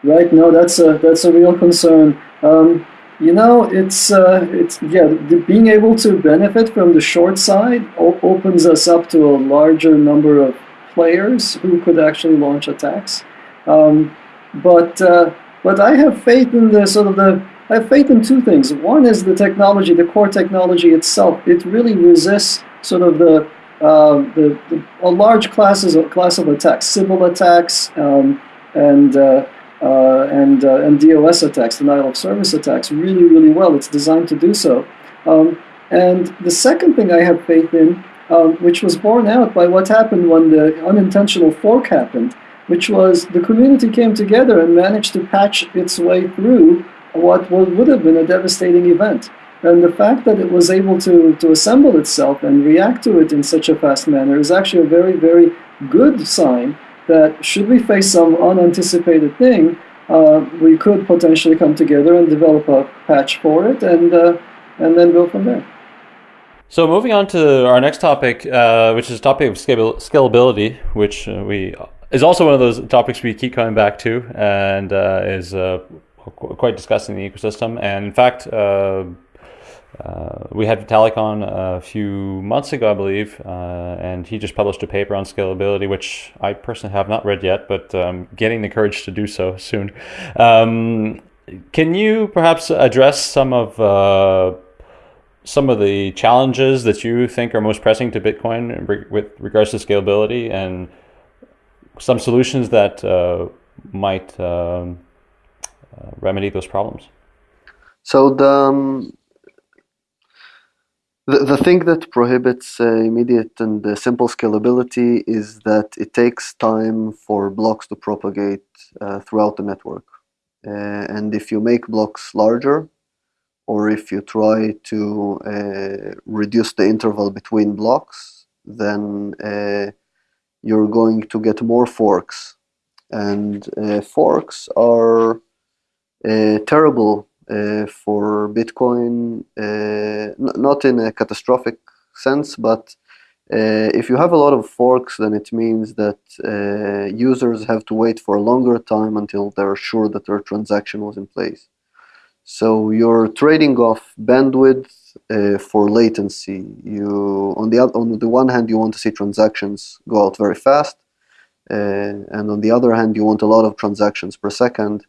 Right. No, that's a that's a real concern. Um, you know, it's uh, it's yeah, the, being able to benefit from the short side opens us up to a larger number of players who could actually launch attacks. Um, but uh, but I have faith in the sort of the I have faith in two things. One is the technology, the core technology itself. It really resists sort of the, uh, the, the a large classes of, class of attacks, Sybil attacks, um, and uh, uh, and uh, and DOS attacks, denial of service attacks, really really well. It's designed to do so. Um, and the second thing I have faith in, um, which was borne out by what happened when the unintentional fork happened, which was the community came together and managed to patch its way through what would have been a devastating event. And the fact that it was able to, to assemble itself and react to it in such a fast manner is actually a very, very good sign that should we face some unanticipated thing, uh, we could potentially come together and develop a patch for it and, uh, and then go from there. So moving on to our next topic, uh, which is a topic of scalability, which uh, we is also one of those topics we keep coming back to, and uh, is uh, quite discussed in the ecosystem. And in fact, uh, uh, we had Vitalik on a few months ago, I believe, and he just published a paper on scalability, which I personally have not read yet, but um, getting the courage to do so soon. Um, can you perhaps address some of some of the challenges that you think are most pressing to Bitcoin with regards to scalability and some solutions that uh, might um, uh, remedy those problems? So the, um, the, the thing that prohibits uh, immediate and uh, simple scalability is that it takes time for blocks to propagate uh, throughout the network. Uh, and if you make blocks larger, or if you try to uh, reduce the interval between blocks, then uh, you're going to get more forks. And uh, forks are uh, terrible uh, for Bitcoin, uh, not in a catastrophic sense, but if you have a lot of forks, then it means that users have to wait for a longer time until they're sure that their transaction was in place. So you're trading off bandwidth uh, for latency. You on the on the one hand you want to see transactions go out very fast, uh, and on the other hand you want a lot of transactions per second.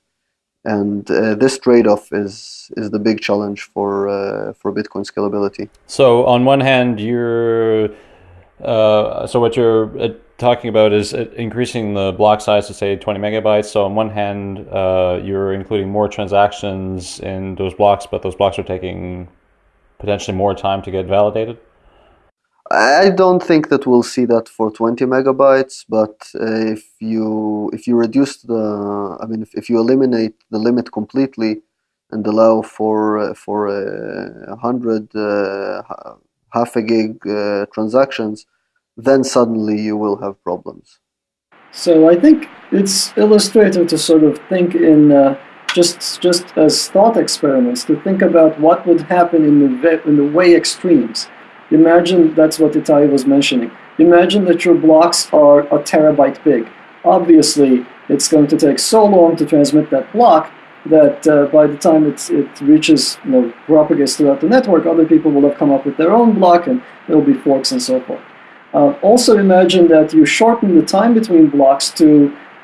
And uh, this trade-off is is the big challenge for uh, for Bitcoin scalability. So on one hand, you're uh, so what you're uh, talking about is increasing the block size to say 20 megabytes. So on one hand, uh, you're including more transactions in those blocks, but those blocks are taking potentially more time to get validated. I don't think that we'll see that for 20 megabytes, but uh, if you if you reduce the, I mean, if, if you eliminate the limit completely and allow for uh, for uh, a hundred uh, half a gig uh, transactions, then suddenly you will have problems. So I think it's illustrative to sort of think in uh, just just as thought experiments to think about what would happen in the in the way extremes. Imagine that's what Ittay was mentioning. Imagine that your blocks are a terabyte big. Obviously, it's going to take so long to transmit that block that uh, by the time it reaches, you know, propagates throughout the network, other people will have come up with their own block and there will be forks and so forth. Uh, also imagine that you shorten the time between blocks to,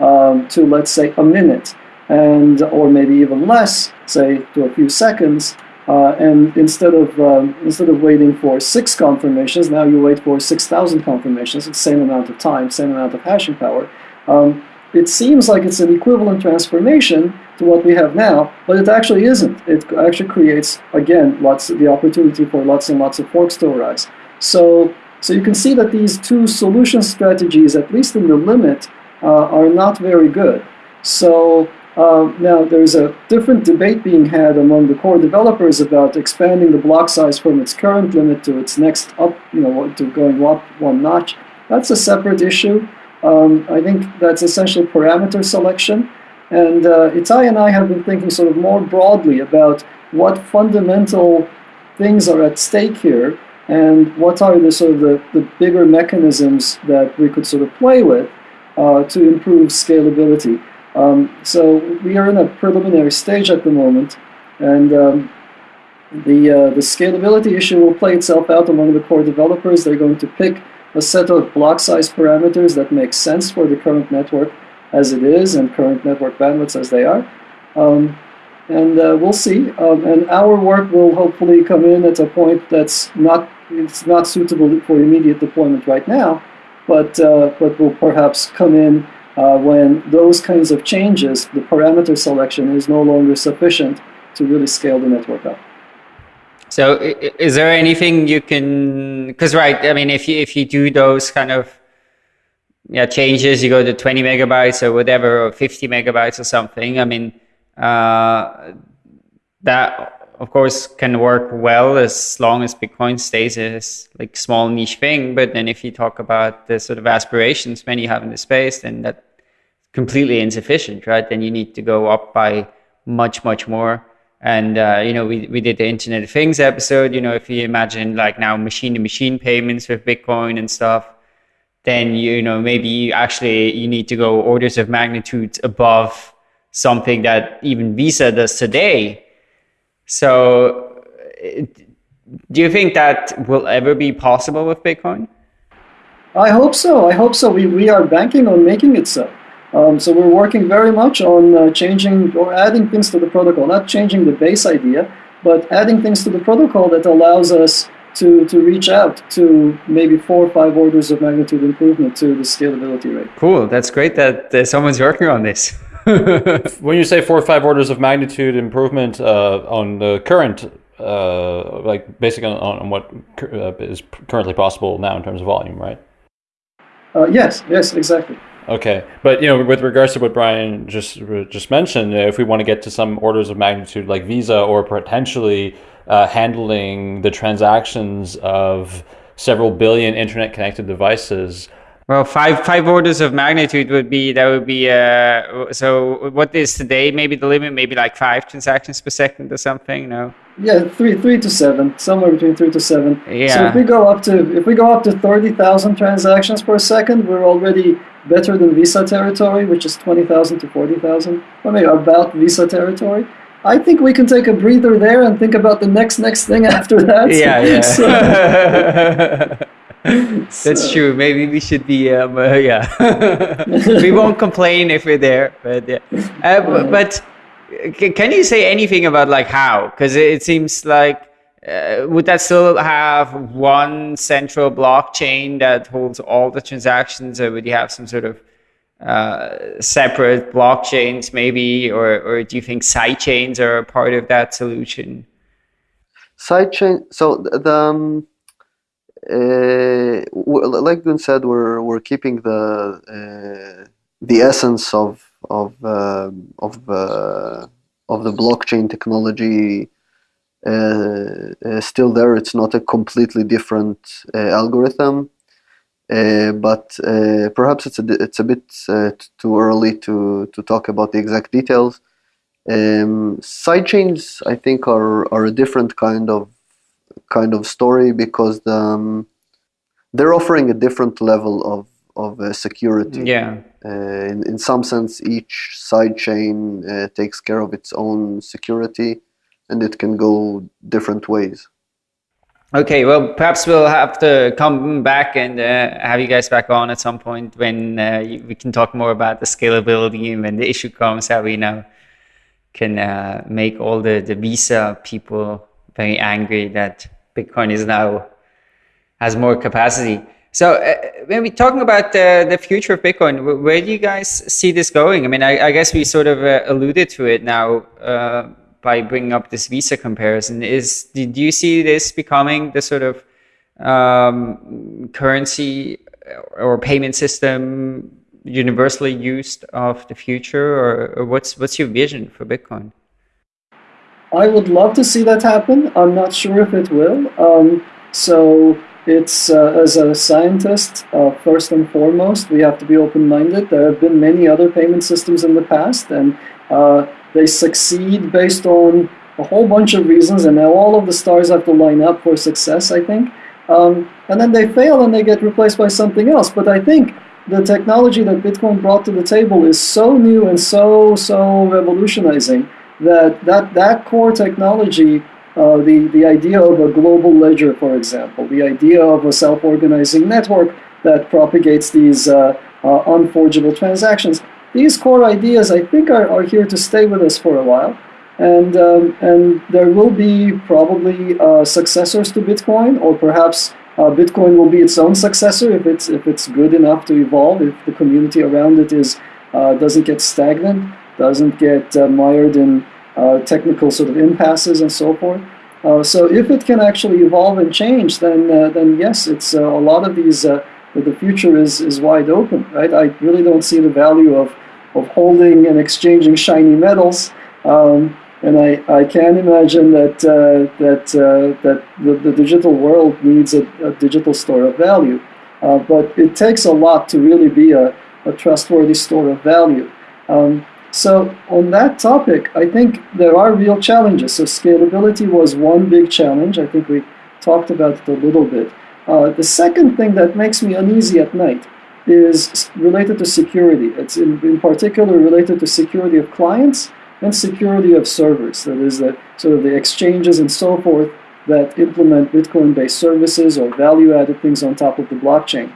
um, to let's say, a minute, and or maybe even less, say to a few seconds. Uh, and instead of um, instead of waiting for six confirmations, now you wait for six thousand confirmations. The same amount of time, same amount of hashing power. Um, it seems like it's an equivalent transformation to what we have now, but it actually isn't. It actually creates again lots of the opportunity for lots and lots of forks to arise. So so you can see that these two solution strategies, at least in the limit, uh, are not very good. So uh, now there's a different debate being had among the core developers about expanding the block size from its current limit to its next up, you know, to going up one notch. That's a separate issue. Um, I think that's essentially parameter selection. And uh, Ittay and I have been thinking sort of more broadly about what fundamental things are at stake here and what are the sort of the, the bigger mechanisms that we could sort of play with uh, to improve scalability. Um, so we are in a preliminary stage at the moment, and um, the, uh, the scalability issue will play itself out among the core developers. They're going to pick a set of block size parameters that make sense for the current network as it is and current network bandwidths as they are. Um, and uh, we'll see. Um, and our work will hopefully come in at a point that's not it's not suitable for immediate deployment right now, but uh, but will perhaps come in uh, when those kinds of changes, the parameter selection is no longer sufficient to really scale the network up. So, is there anything you can? Because right, I mean, if you if you do those kind of yeah changes, you go to 20 megabytes or whatever, or 50 megabytes or something. I mean, uh, that of course, can work well as long as Bitcoin stays as like small niche thing. But then if you talk about the sort of aspirations many have in the space, then that's completely insufficient, right? Then you need to go up by much, much more. And uh, you know, we, we did the Internet of Things episode. You know, if you imagine like now machine to machine payments with Bitcoin and stuff, then you know maybe you actually you need to go orders of magnitude above something that even Visa does today. So, do you think that will ever be possible with Bitcoin? I hope so. I hope so. We, we are banking on making it so. Um, so we're working very much on uh, changing or adding things to the protocol, not changing the base idea, but adding things to the protocol that allows us to, to reach out to maybe four or five orders of magnitude improvement to the scalability rate. Cool. That's great that uh, someone's working on this. when you say four or five orders of magnitude improvement uh, on the current, uh, like basically on, on what uh, is currently possible now in terms of volume, right? Uh, yes, yes, exactly. Okay, but you know, with regards to what Brian just just mentioned, if we want to get to some orders of magnitude like Visa, or potentially uh, handling the transactions of several billion internet-connected devices. Well, five five orders of magnitude would be that would be uh, so. What is today? Maybe the limit, maybe like five transactions per second or something. No. Yeah, three three to seven, somewhere between three to seven. Yeah. So if we go up to if we go up to thirty thousand transactions per second, we're already better than Visa territory, which is twenty thousand to forty thousand. I mean, about Visa territory. I think we can take a breather there and think about the next next thing after that. Yeah, yeah. That's true. Maybe we should be. Um, uh, yeah, we won't complain if we're there, but yeah. Uh, but, but can you say anything about like how? Because it seems like uh, would that still have one central blockchain that holds all the transactions, or would you have some sort of uh, separate blockchains, maybe, or or do you think sidechains are a part of that solution? Sidechain. So the um, uh, like Gün said, we're we're keeping the uh, the essence of of uh, of uh, of the blockchain technology uh, uh, still there. It's not a completely different uh, algorithm, but perhaps it's a it's a bit too early to to talk about the exact details. Um, sidechains, I think, are are a different kind of kind of story because um, they're offering a different level of of uh, security. Yeah. Uh, in, in some sense, each sidechain uh, takes care of its own security, and it can go different ways. Okay, well, perhaps we'll have to come back and uh, have you guys back on at some point when uh, we can talk more about the scalability and when the issue comes, how we now can uh, make all the, the Visa people very angry that Bitcoin is now has more capacity. So uh, when we're talking about the, the future of Bitcoin, where do you guys see this going? I mean, I, I guess we sort of uh, alluded to it now uh, by bringing up this Visa comparison. Is do you see this becoming the sort of um, currency or payment system universally used of the future, or, or what's what's your vision for Bitcoin? I would love to see that happen. I'm not sure if it will. Um, so it's uh, as a scientist, uh, first and foremost, we have to be open-minded. There have been many other payment systems in the past, and uh, they succeed based on a whole bunch of reasons, and now all of the stars have to line up for success, I think. Um, and then they fail and they get replaced by something else. But I think the technology that Bitcoin brought to the table is so new and so, so revolutionizing that that, that core technology uh, the, the idea of a global ledger, for example, the idea of a self-organizing network that propagates these uh, uh, unforgeable transactions. These core ideas, I think, are, are here to stay with us for a while. And, um, and there will be probably uh, successors to Bitcoin, or perhaps uh, Bitcoin will be its own successor if it's, if it's good enough to evolve, if the community around it is, doesn't get stagnant, doesn't get mired in uh, technical sort of impasses and so forth. Uh, so if it can actually evolve and change, then uh, then yes, it's a lot of these. the future is is wide open, right? I really don't see the value of of holding and exchanging shiny metals. Um, and I, I can imagine that uh, that uh, that the, the digital world needs a, a digital store of value, uh, but it takes a lot to really be a, a trustworthy store of value. Um, so on that topic, I think there are real challenges. So scalability was one big challenge. I think we talked about it a little bit. Uh, the second thing that makes me uneasy at night is related to security. It's in, in particular related to security of clients and security of servers. That is, the, sort of the exchanges and so forth that implement Bitcoin-based services or value-added things on top of the blockchain.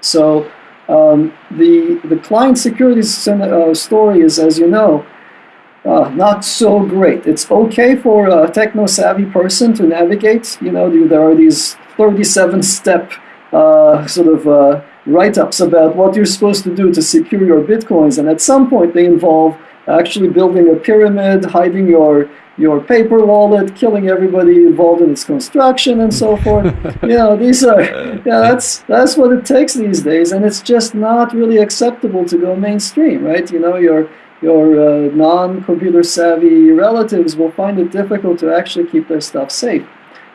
So um, the the client security uh, story is, as you know, uh, not so great. It's okay for a techno-savvy person to navigate. You know, there are these 37-step uh, sort of uh, write-ups about what you're supposed to do to secure your bitcoins, and at some point they involve actually building a pyramid, hiding your your paper wallet, killing everybody involved in its construction, and so forth. you know, these are yeah, that's that's what it takes these days, and it's just not really acceptable to go mainstream, right? You know, your your uh, non-computer savvy relatives will find it difficult to actually keep their stuff safe,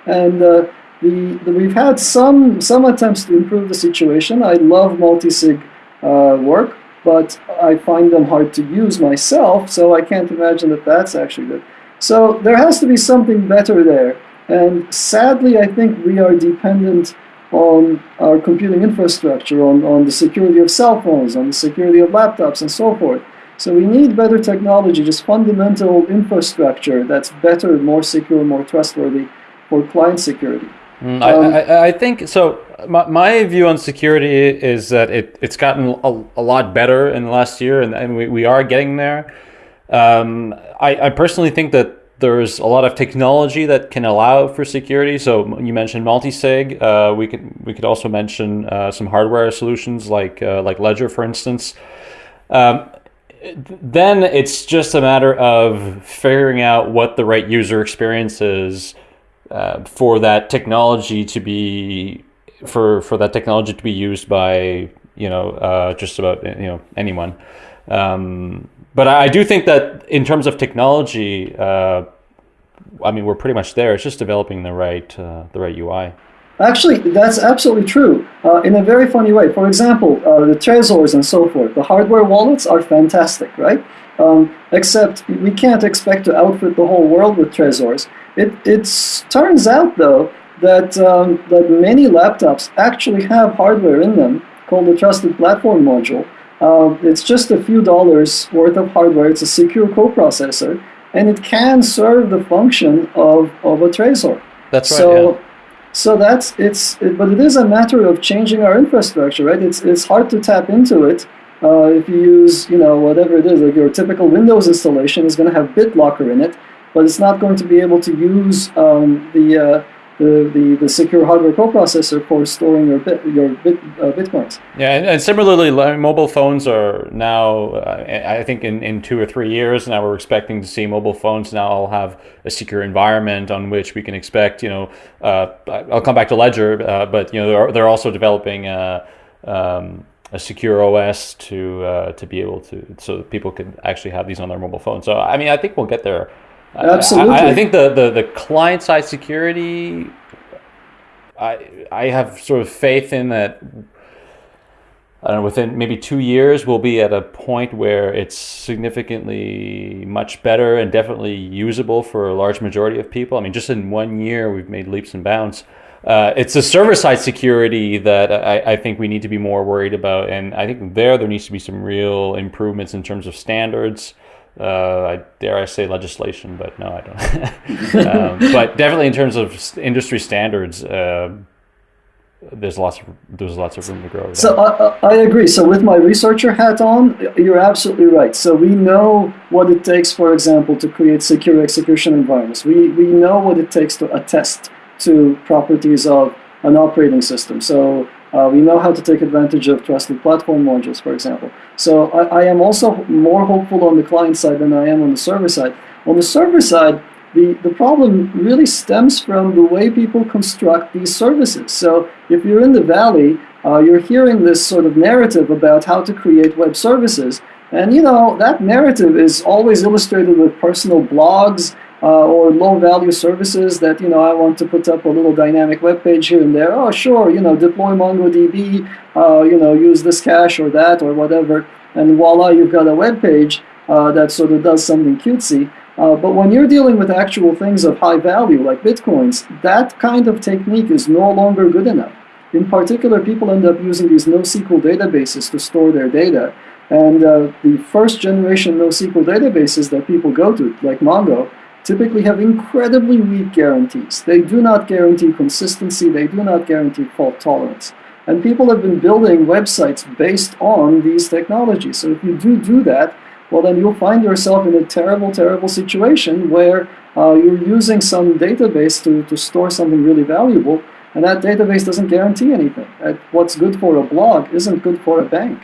and. Uh, the, the, we've had some some attempts to improve the situation. I love multi-sig uh, work, but I find them hard to use myself, so I can't imagine that that's actually good. So there has to be something better there. And sadly, I think we are dependent on our computing infrastructure, on, on the security of cell phones, on the security of laptops, and so forth. So we need better technology, just fundamental infrastructure that's better, more secure, more trustworthy for client security. Mm, um, I, I, I, think so. My, my, view on security is that it, it's gotten a, a lot better in the last year, and, and we, we are getting there. Um, I, I personally think that there's a lot of technology that can allow for security. So you mentioned multi-sig. Uh, we could we could also mention uh, some hardware solutions like uh, like Ledger, for instance. Um, then it's just a matter of figuring out what the right user experience is uh, for that technology to be for for that technology to be used by you know uh, just about you know anyone. Um, but I, do think that in terms of technology, uh, I mean we're pretty much there. It's just developing the right uh, the right UI. Actually, that's absolutely true. Uh, in a very funny way. For example, uh, the Trezors and so forth. The hardware wallets are fantastic, right? Um, except we can't expect to outfit the whole world with Trezors. It it's, turns out, though, that, um, that many laptops actually have hardware in them called the Trusted Platform Module. Uh, it's just a few dollars worth of hardware. It's a secure coprocessor, and it can serve the function of, of a Trezor. That's right. So, yeah. so that's it's, it, but it is a matter of changing our infrastructure, right? It's it's hard to tap into it. Uh, if you use, you know, whatever it is, like your typical Windows installation is going to have BitLocker in it, but it's not going to be able to use um, the, uh, the, the, the secure hardware coprocessor for storing your bit, your bit, uh, bitcoins. Yeah, and, and, similarly, mobile phones are now, uh, I think in, in two or three years now, we're expecting to see mobile phones now all have a secure environment on which we can expect, you know, uh, I'll come back to Ledger, uh, but, you know, they're, they're also developing uh, um, a secure OS to uh, to be able to so people can actually have these on their mobile phone. So I mean, I think we'll get there Absolutely. I, I, think the, the, the client side security, I I have sort of faith in that. I don't know, within maybe two years, we'll be at a point where it's significantly much better and definitely usable for a large majority of people. I mean, just in one year, we've made leaps and bounds. Uh, it's the server side security that I, I, think we need to be more worried about. And I think there, there needs to be some real improvements in terms of standards uh, I dare I say legislation, but no, I don't. um, but definitely in terms of industry standards, uh, there's lots of there's lots of room to grow. So I, I agree. So with my researcher hat on, you're absolutely right. So we know what it takes, for example, to create secure execution environments. We we know what it takes to attest to properties of an operating system. So uh, we know how to take advantage of trusted platform modules, for example. So I, I, am also more hopeful on the client side than I am on the server side. On the server side, the, the problem really stems from the way people construct these services. So if you're in the valley, uh, you're hearing this sort of narrative about how to create web services, And you know, that narrative is always illustrated with personal blogs uh, or low value services that, you know, I want to put up a little dynamic web page here and there. Oh, sure, you know, deploy MongoDB, uh, you know, use this cache or that or whatever. And voila, you've got a web page uh, that sort of does something cutesy. Uh, but when you're dealing with actual things of high value like bitcoins, that kind of technique is no longer good enough. In particular, people end up using these NoSQL databases to store their data. And uh, the first generation NoSQL databases that people go to, like Mongo, typically have incredibly weak guarantees. They do not guarantee consistency, they do not guarantee fault tolerance. And people have been building websites based on these technologies. So if you do do that, well, then you'll find yourself in a terrible, terrible situation where uh, you're using some database to, to store something really valuable, and that database doesn't guarantee anything. what's good for a blog isn't good for a bank.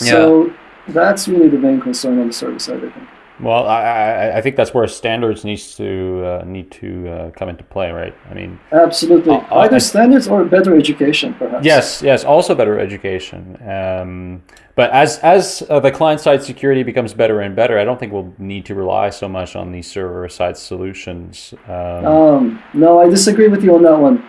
Yeah. So that's really the main concern on the service side, I think. Well, I, I think that's where standards needs to uh, need to uh, come into play, right? I mean, absolutely. Uh, uh Either standards or better education, perhaps. Yes, yes. Also, better education. Um, but as as uh, the client side security becomes better and better, I don't think we'll need to rely so much on these server side solutions. Um, um, no, I disagree with you on that one.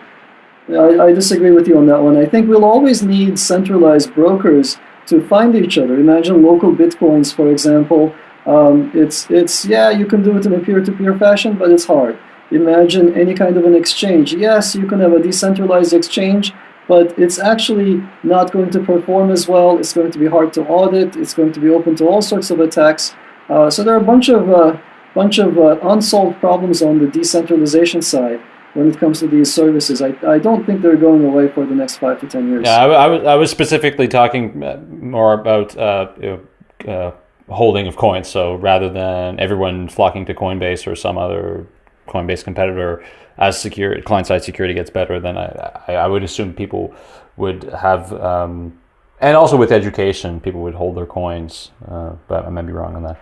I, I disagree with you on that one. I think we'll always need centralized brokers to find each other. Imagine local bitcoins, for example um, it's, it's, yeah, you can do it in a peer-to-peer -peer fashion, but it's hard. Imagine any kind of an exchange. Yes, you can have a decentralized exchange, but it's actually not going to perform as well. It's going to be hard to audit. It's going to be open to all sorts of attacks. Uh, so there are a bunch of, uh, bunch of uh, unsolved problems on the decentralization side when it comes to these services. I, I don't think they're going away for the next five to ten years. Yeah, I, I, was, specifically talking uh, more about uh, you know, uh, holding of coins. So rather than everyone flocking to Coinbase or some other Coinbase competitor, as secure client side security gets better, then I, I, would assume people would have, um, and also with education, people would hold their coins. Uh, but I might be wrong on that.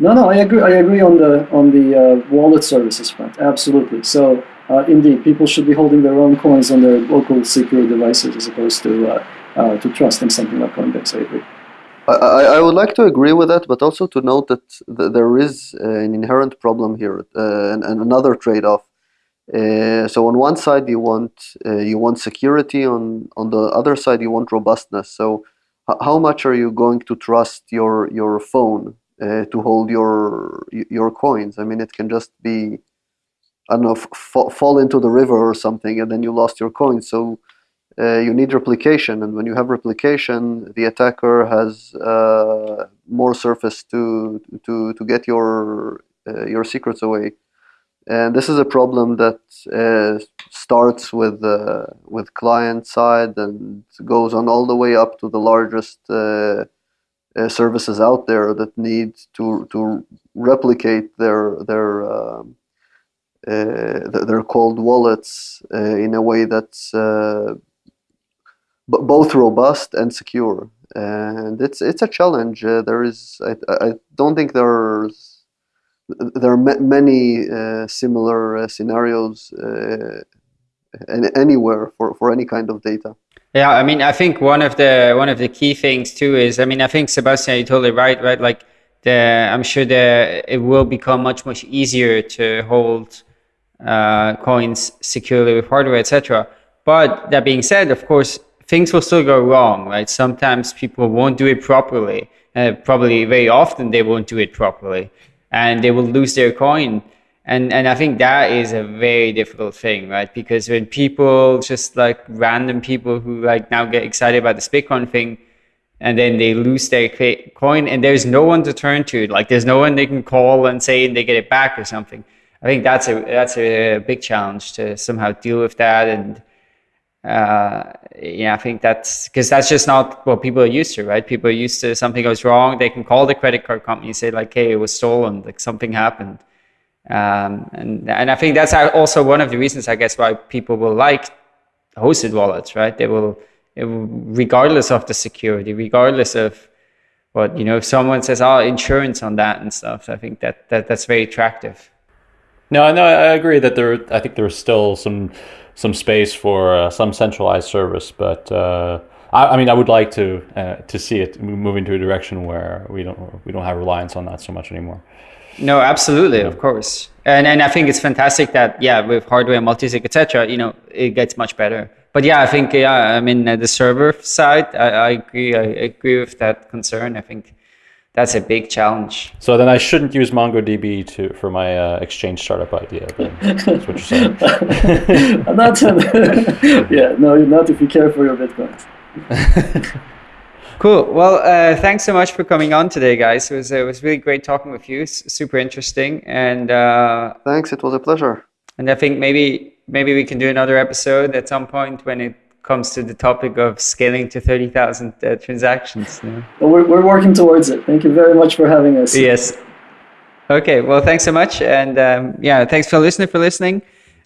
No, no, I agree. I agree on the on the uh, wallet services front. Absolutely. So uh, indeed, people should be holding their own coins on their local secure devices as opposed to uh, uh, to trusting something like Coinbase. I agree. I, I would like to agree with that, but also to note that th- there is uh, an inherent problem here uh, and, and, another trade-off. Uh, so on one side you want uh, you want security, on on the other side you want robustness. So how much are you going to trust your your phone uh, to hold your your coins? I mean, it can just be I don't know, fall into the river or something, and then you lost your coins. So uh, you need replication, and when you have replication, the attacker has uh, more surface to to to get your uh, your secrets away. And this is a problem that uh, starts with uh, with client side and goes on all the way up to the largest uh, services out there that need to to replicate their their um, their cold wallets in a way that's both robust and secure. And it's it's a challenge. Uh, there is I, I don't think there's there are many uh, similar uh, scenarios uh, anywhere for, for any kind of data. Yeah, I mean, I think one of the one of the key things too is, I mean, I think Sebastian, you're totally right, right? Like the, I'm sure the it will become much much easier to hold uh, coins securely with hardware, etc. But that being said, of course, things will still go wrong, right? Sometimes people won't do it properly. Uh, probably very often they won't do it properly and they will lose their coin. And, and I think that is a very difficult thing, right? Because when people just like random people who like now get excited about this Bitcoin thing and then they lose their coin and there's no one to turn to, like there's no one they can call and say they get it back or something. I think that's a, that's a big challenge to somehow deal with that and, uh, yeah, I think that's because that's just not what people are used to, right? People are used to something goes wrong, they can call the credit card company, say like, "Hey, it was stolen, like something happened," um, and and I think that's also one of the reasons, I guess, why people will like hosted wallets, right? They will, will regardless of the security, regardless of what you know, if someone says, "Oh, insurance on that" and stuff, I think that that that's very attractive. No, no, I agree that there. I think there's still some some space for uh, some centralized service, but uh, I, I mean, I would like to uh, to see it move into a direction where we don't we don't have reliance on that so much anymore. No, absolutely, of course, and and I think it's fantastic that yeah, with hardware, multisig, etc., you know, it gets much better. But yeah, I think yeah, I mean uh, the server side, I, I agree, I agree with that concern. I think that's a big challenge. So then I shouldn't use MongoDB to for my uh, exchange startup idea. That's what you're saying. not, yeah, no, not if you care for your bitcoins. cool. Well, uh, thanks so much for coming on today, guys. It was it was really great talking with you. It's super interesting, and uh, thanks. It was a pleasure. And I think maybe maybe we can do another episode at some point when it comes to the topic of scaling to 30,000 uh, transactions. Know? well, we're, we're working towards it. Thank you very much for having us. Yes. Okay. Well, thanks so much. And um, yeah, thanks for listening for listening.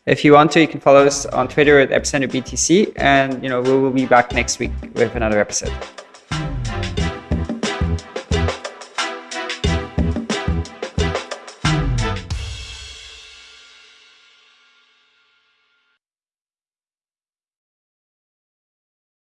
If you want to, you can follow us on Twitter at Epicenter BTC. And, you know, we will be back next week with another episode.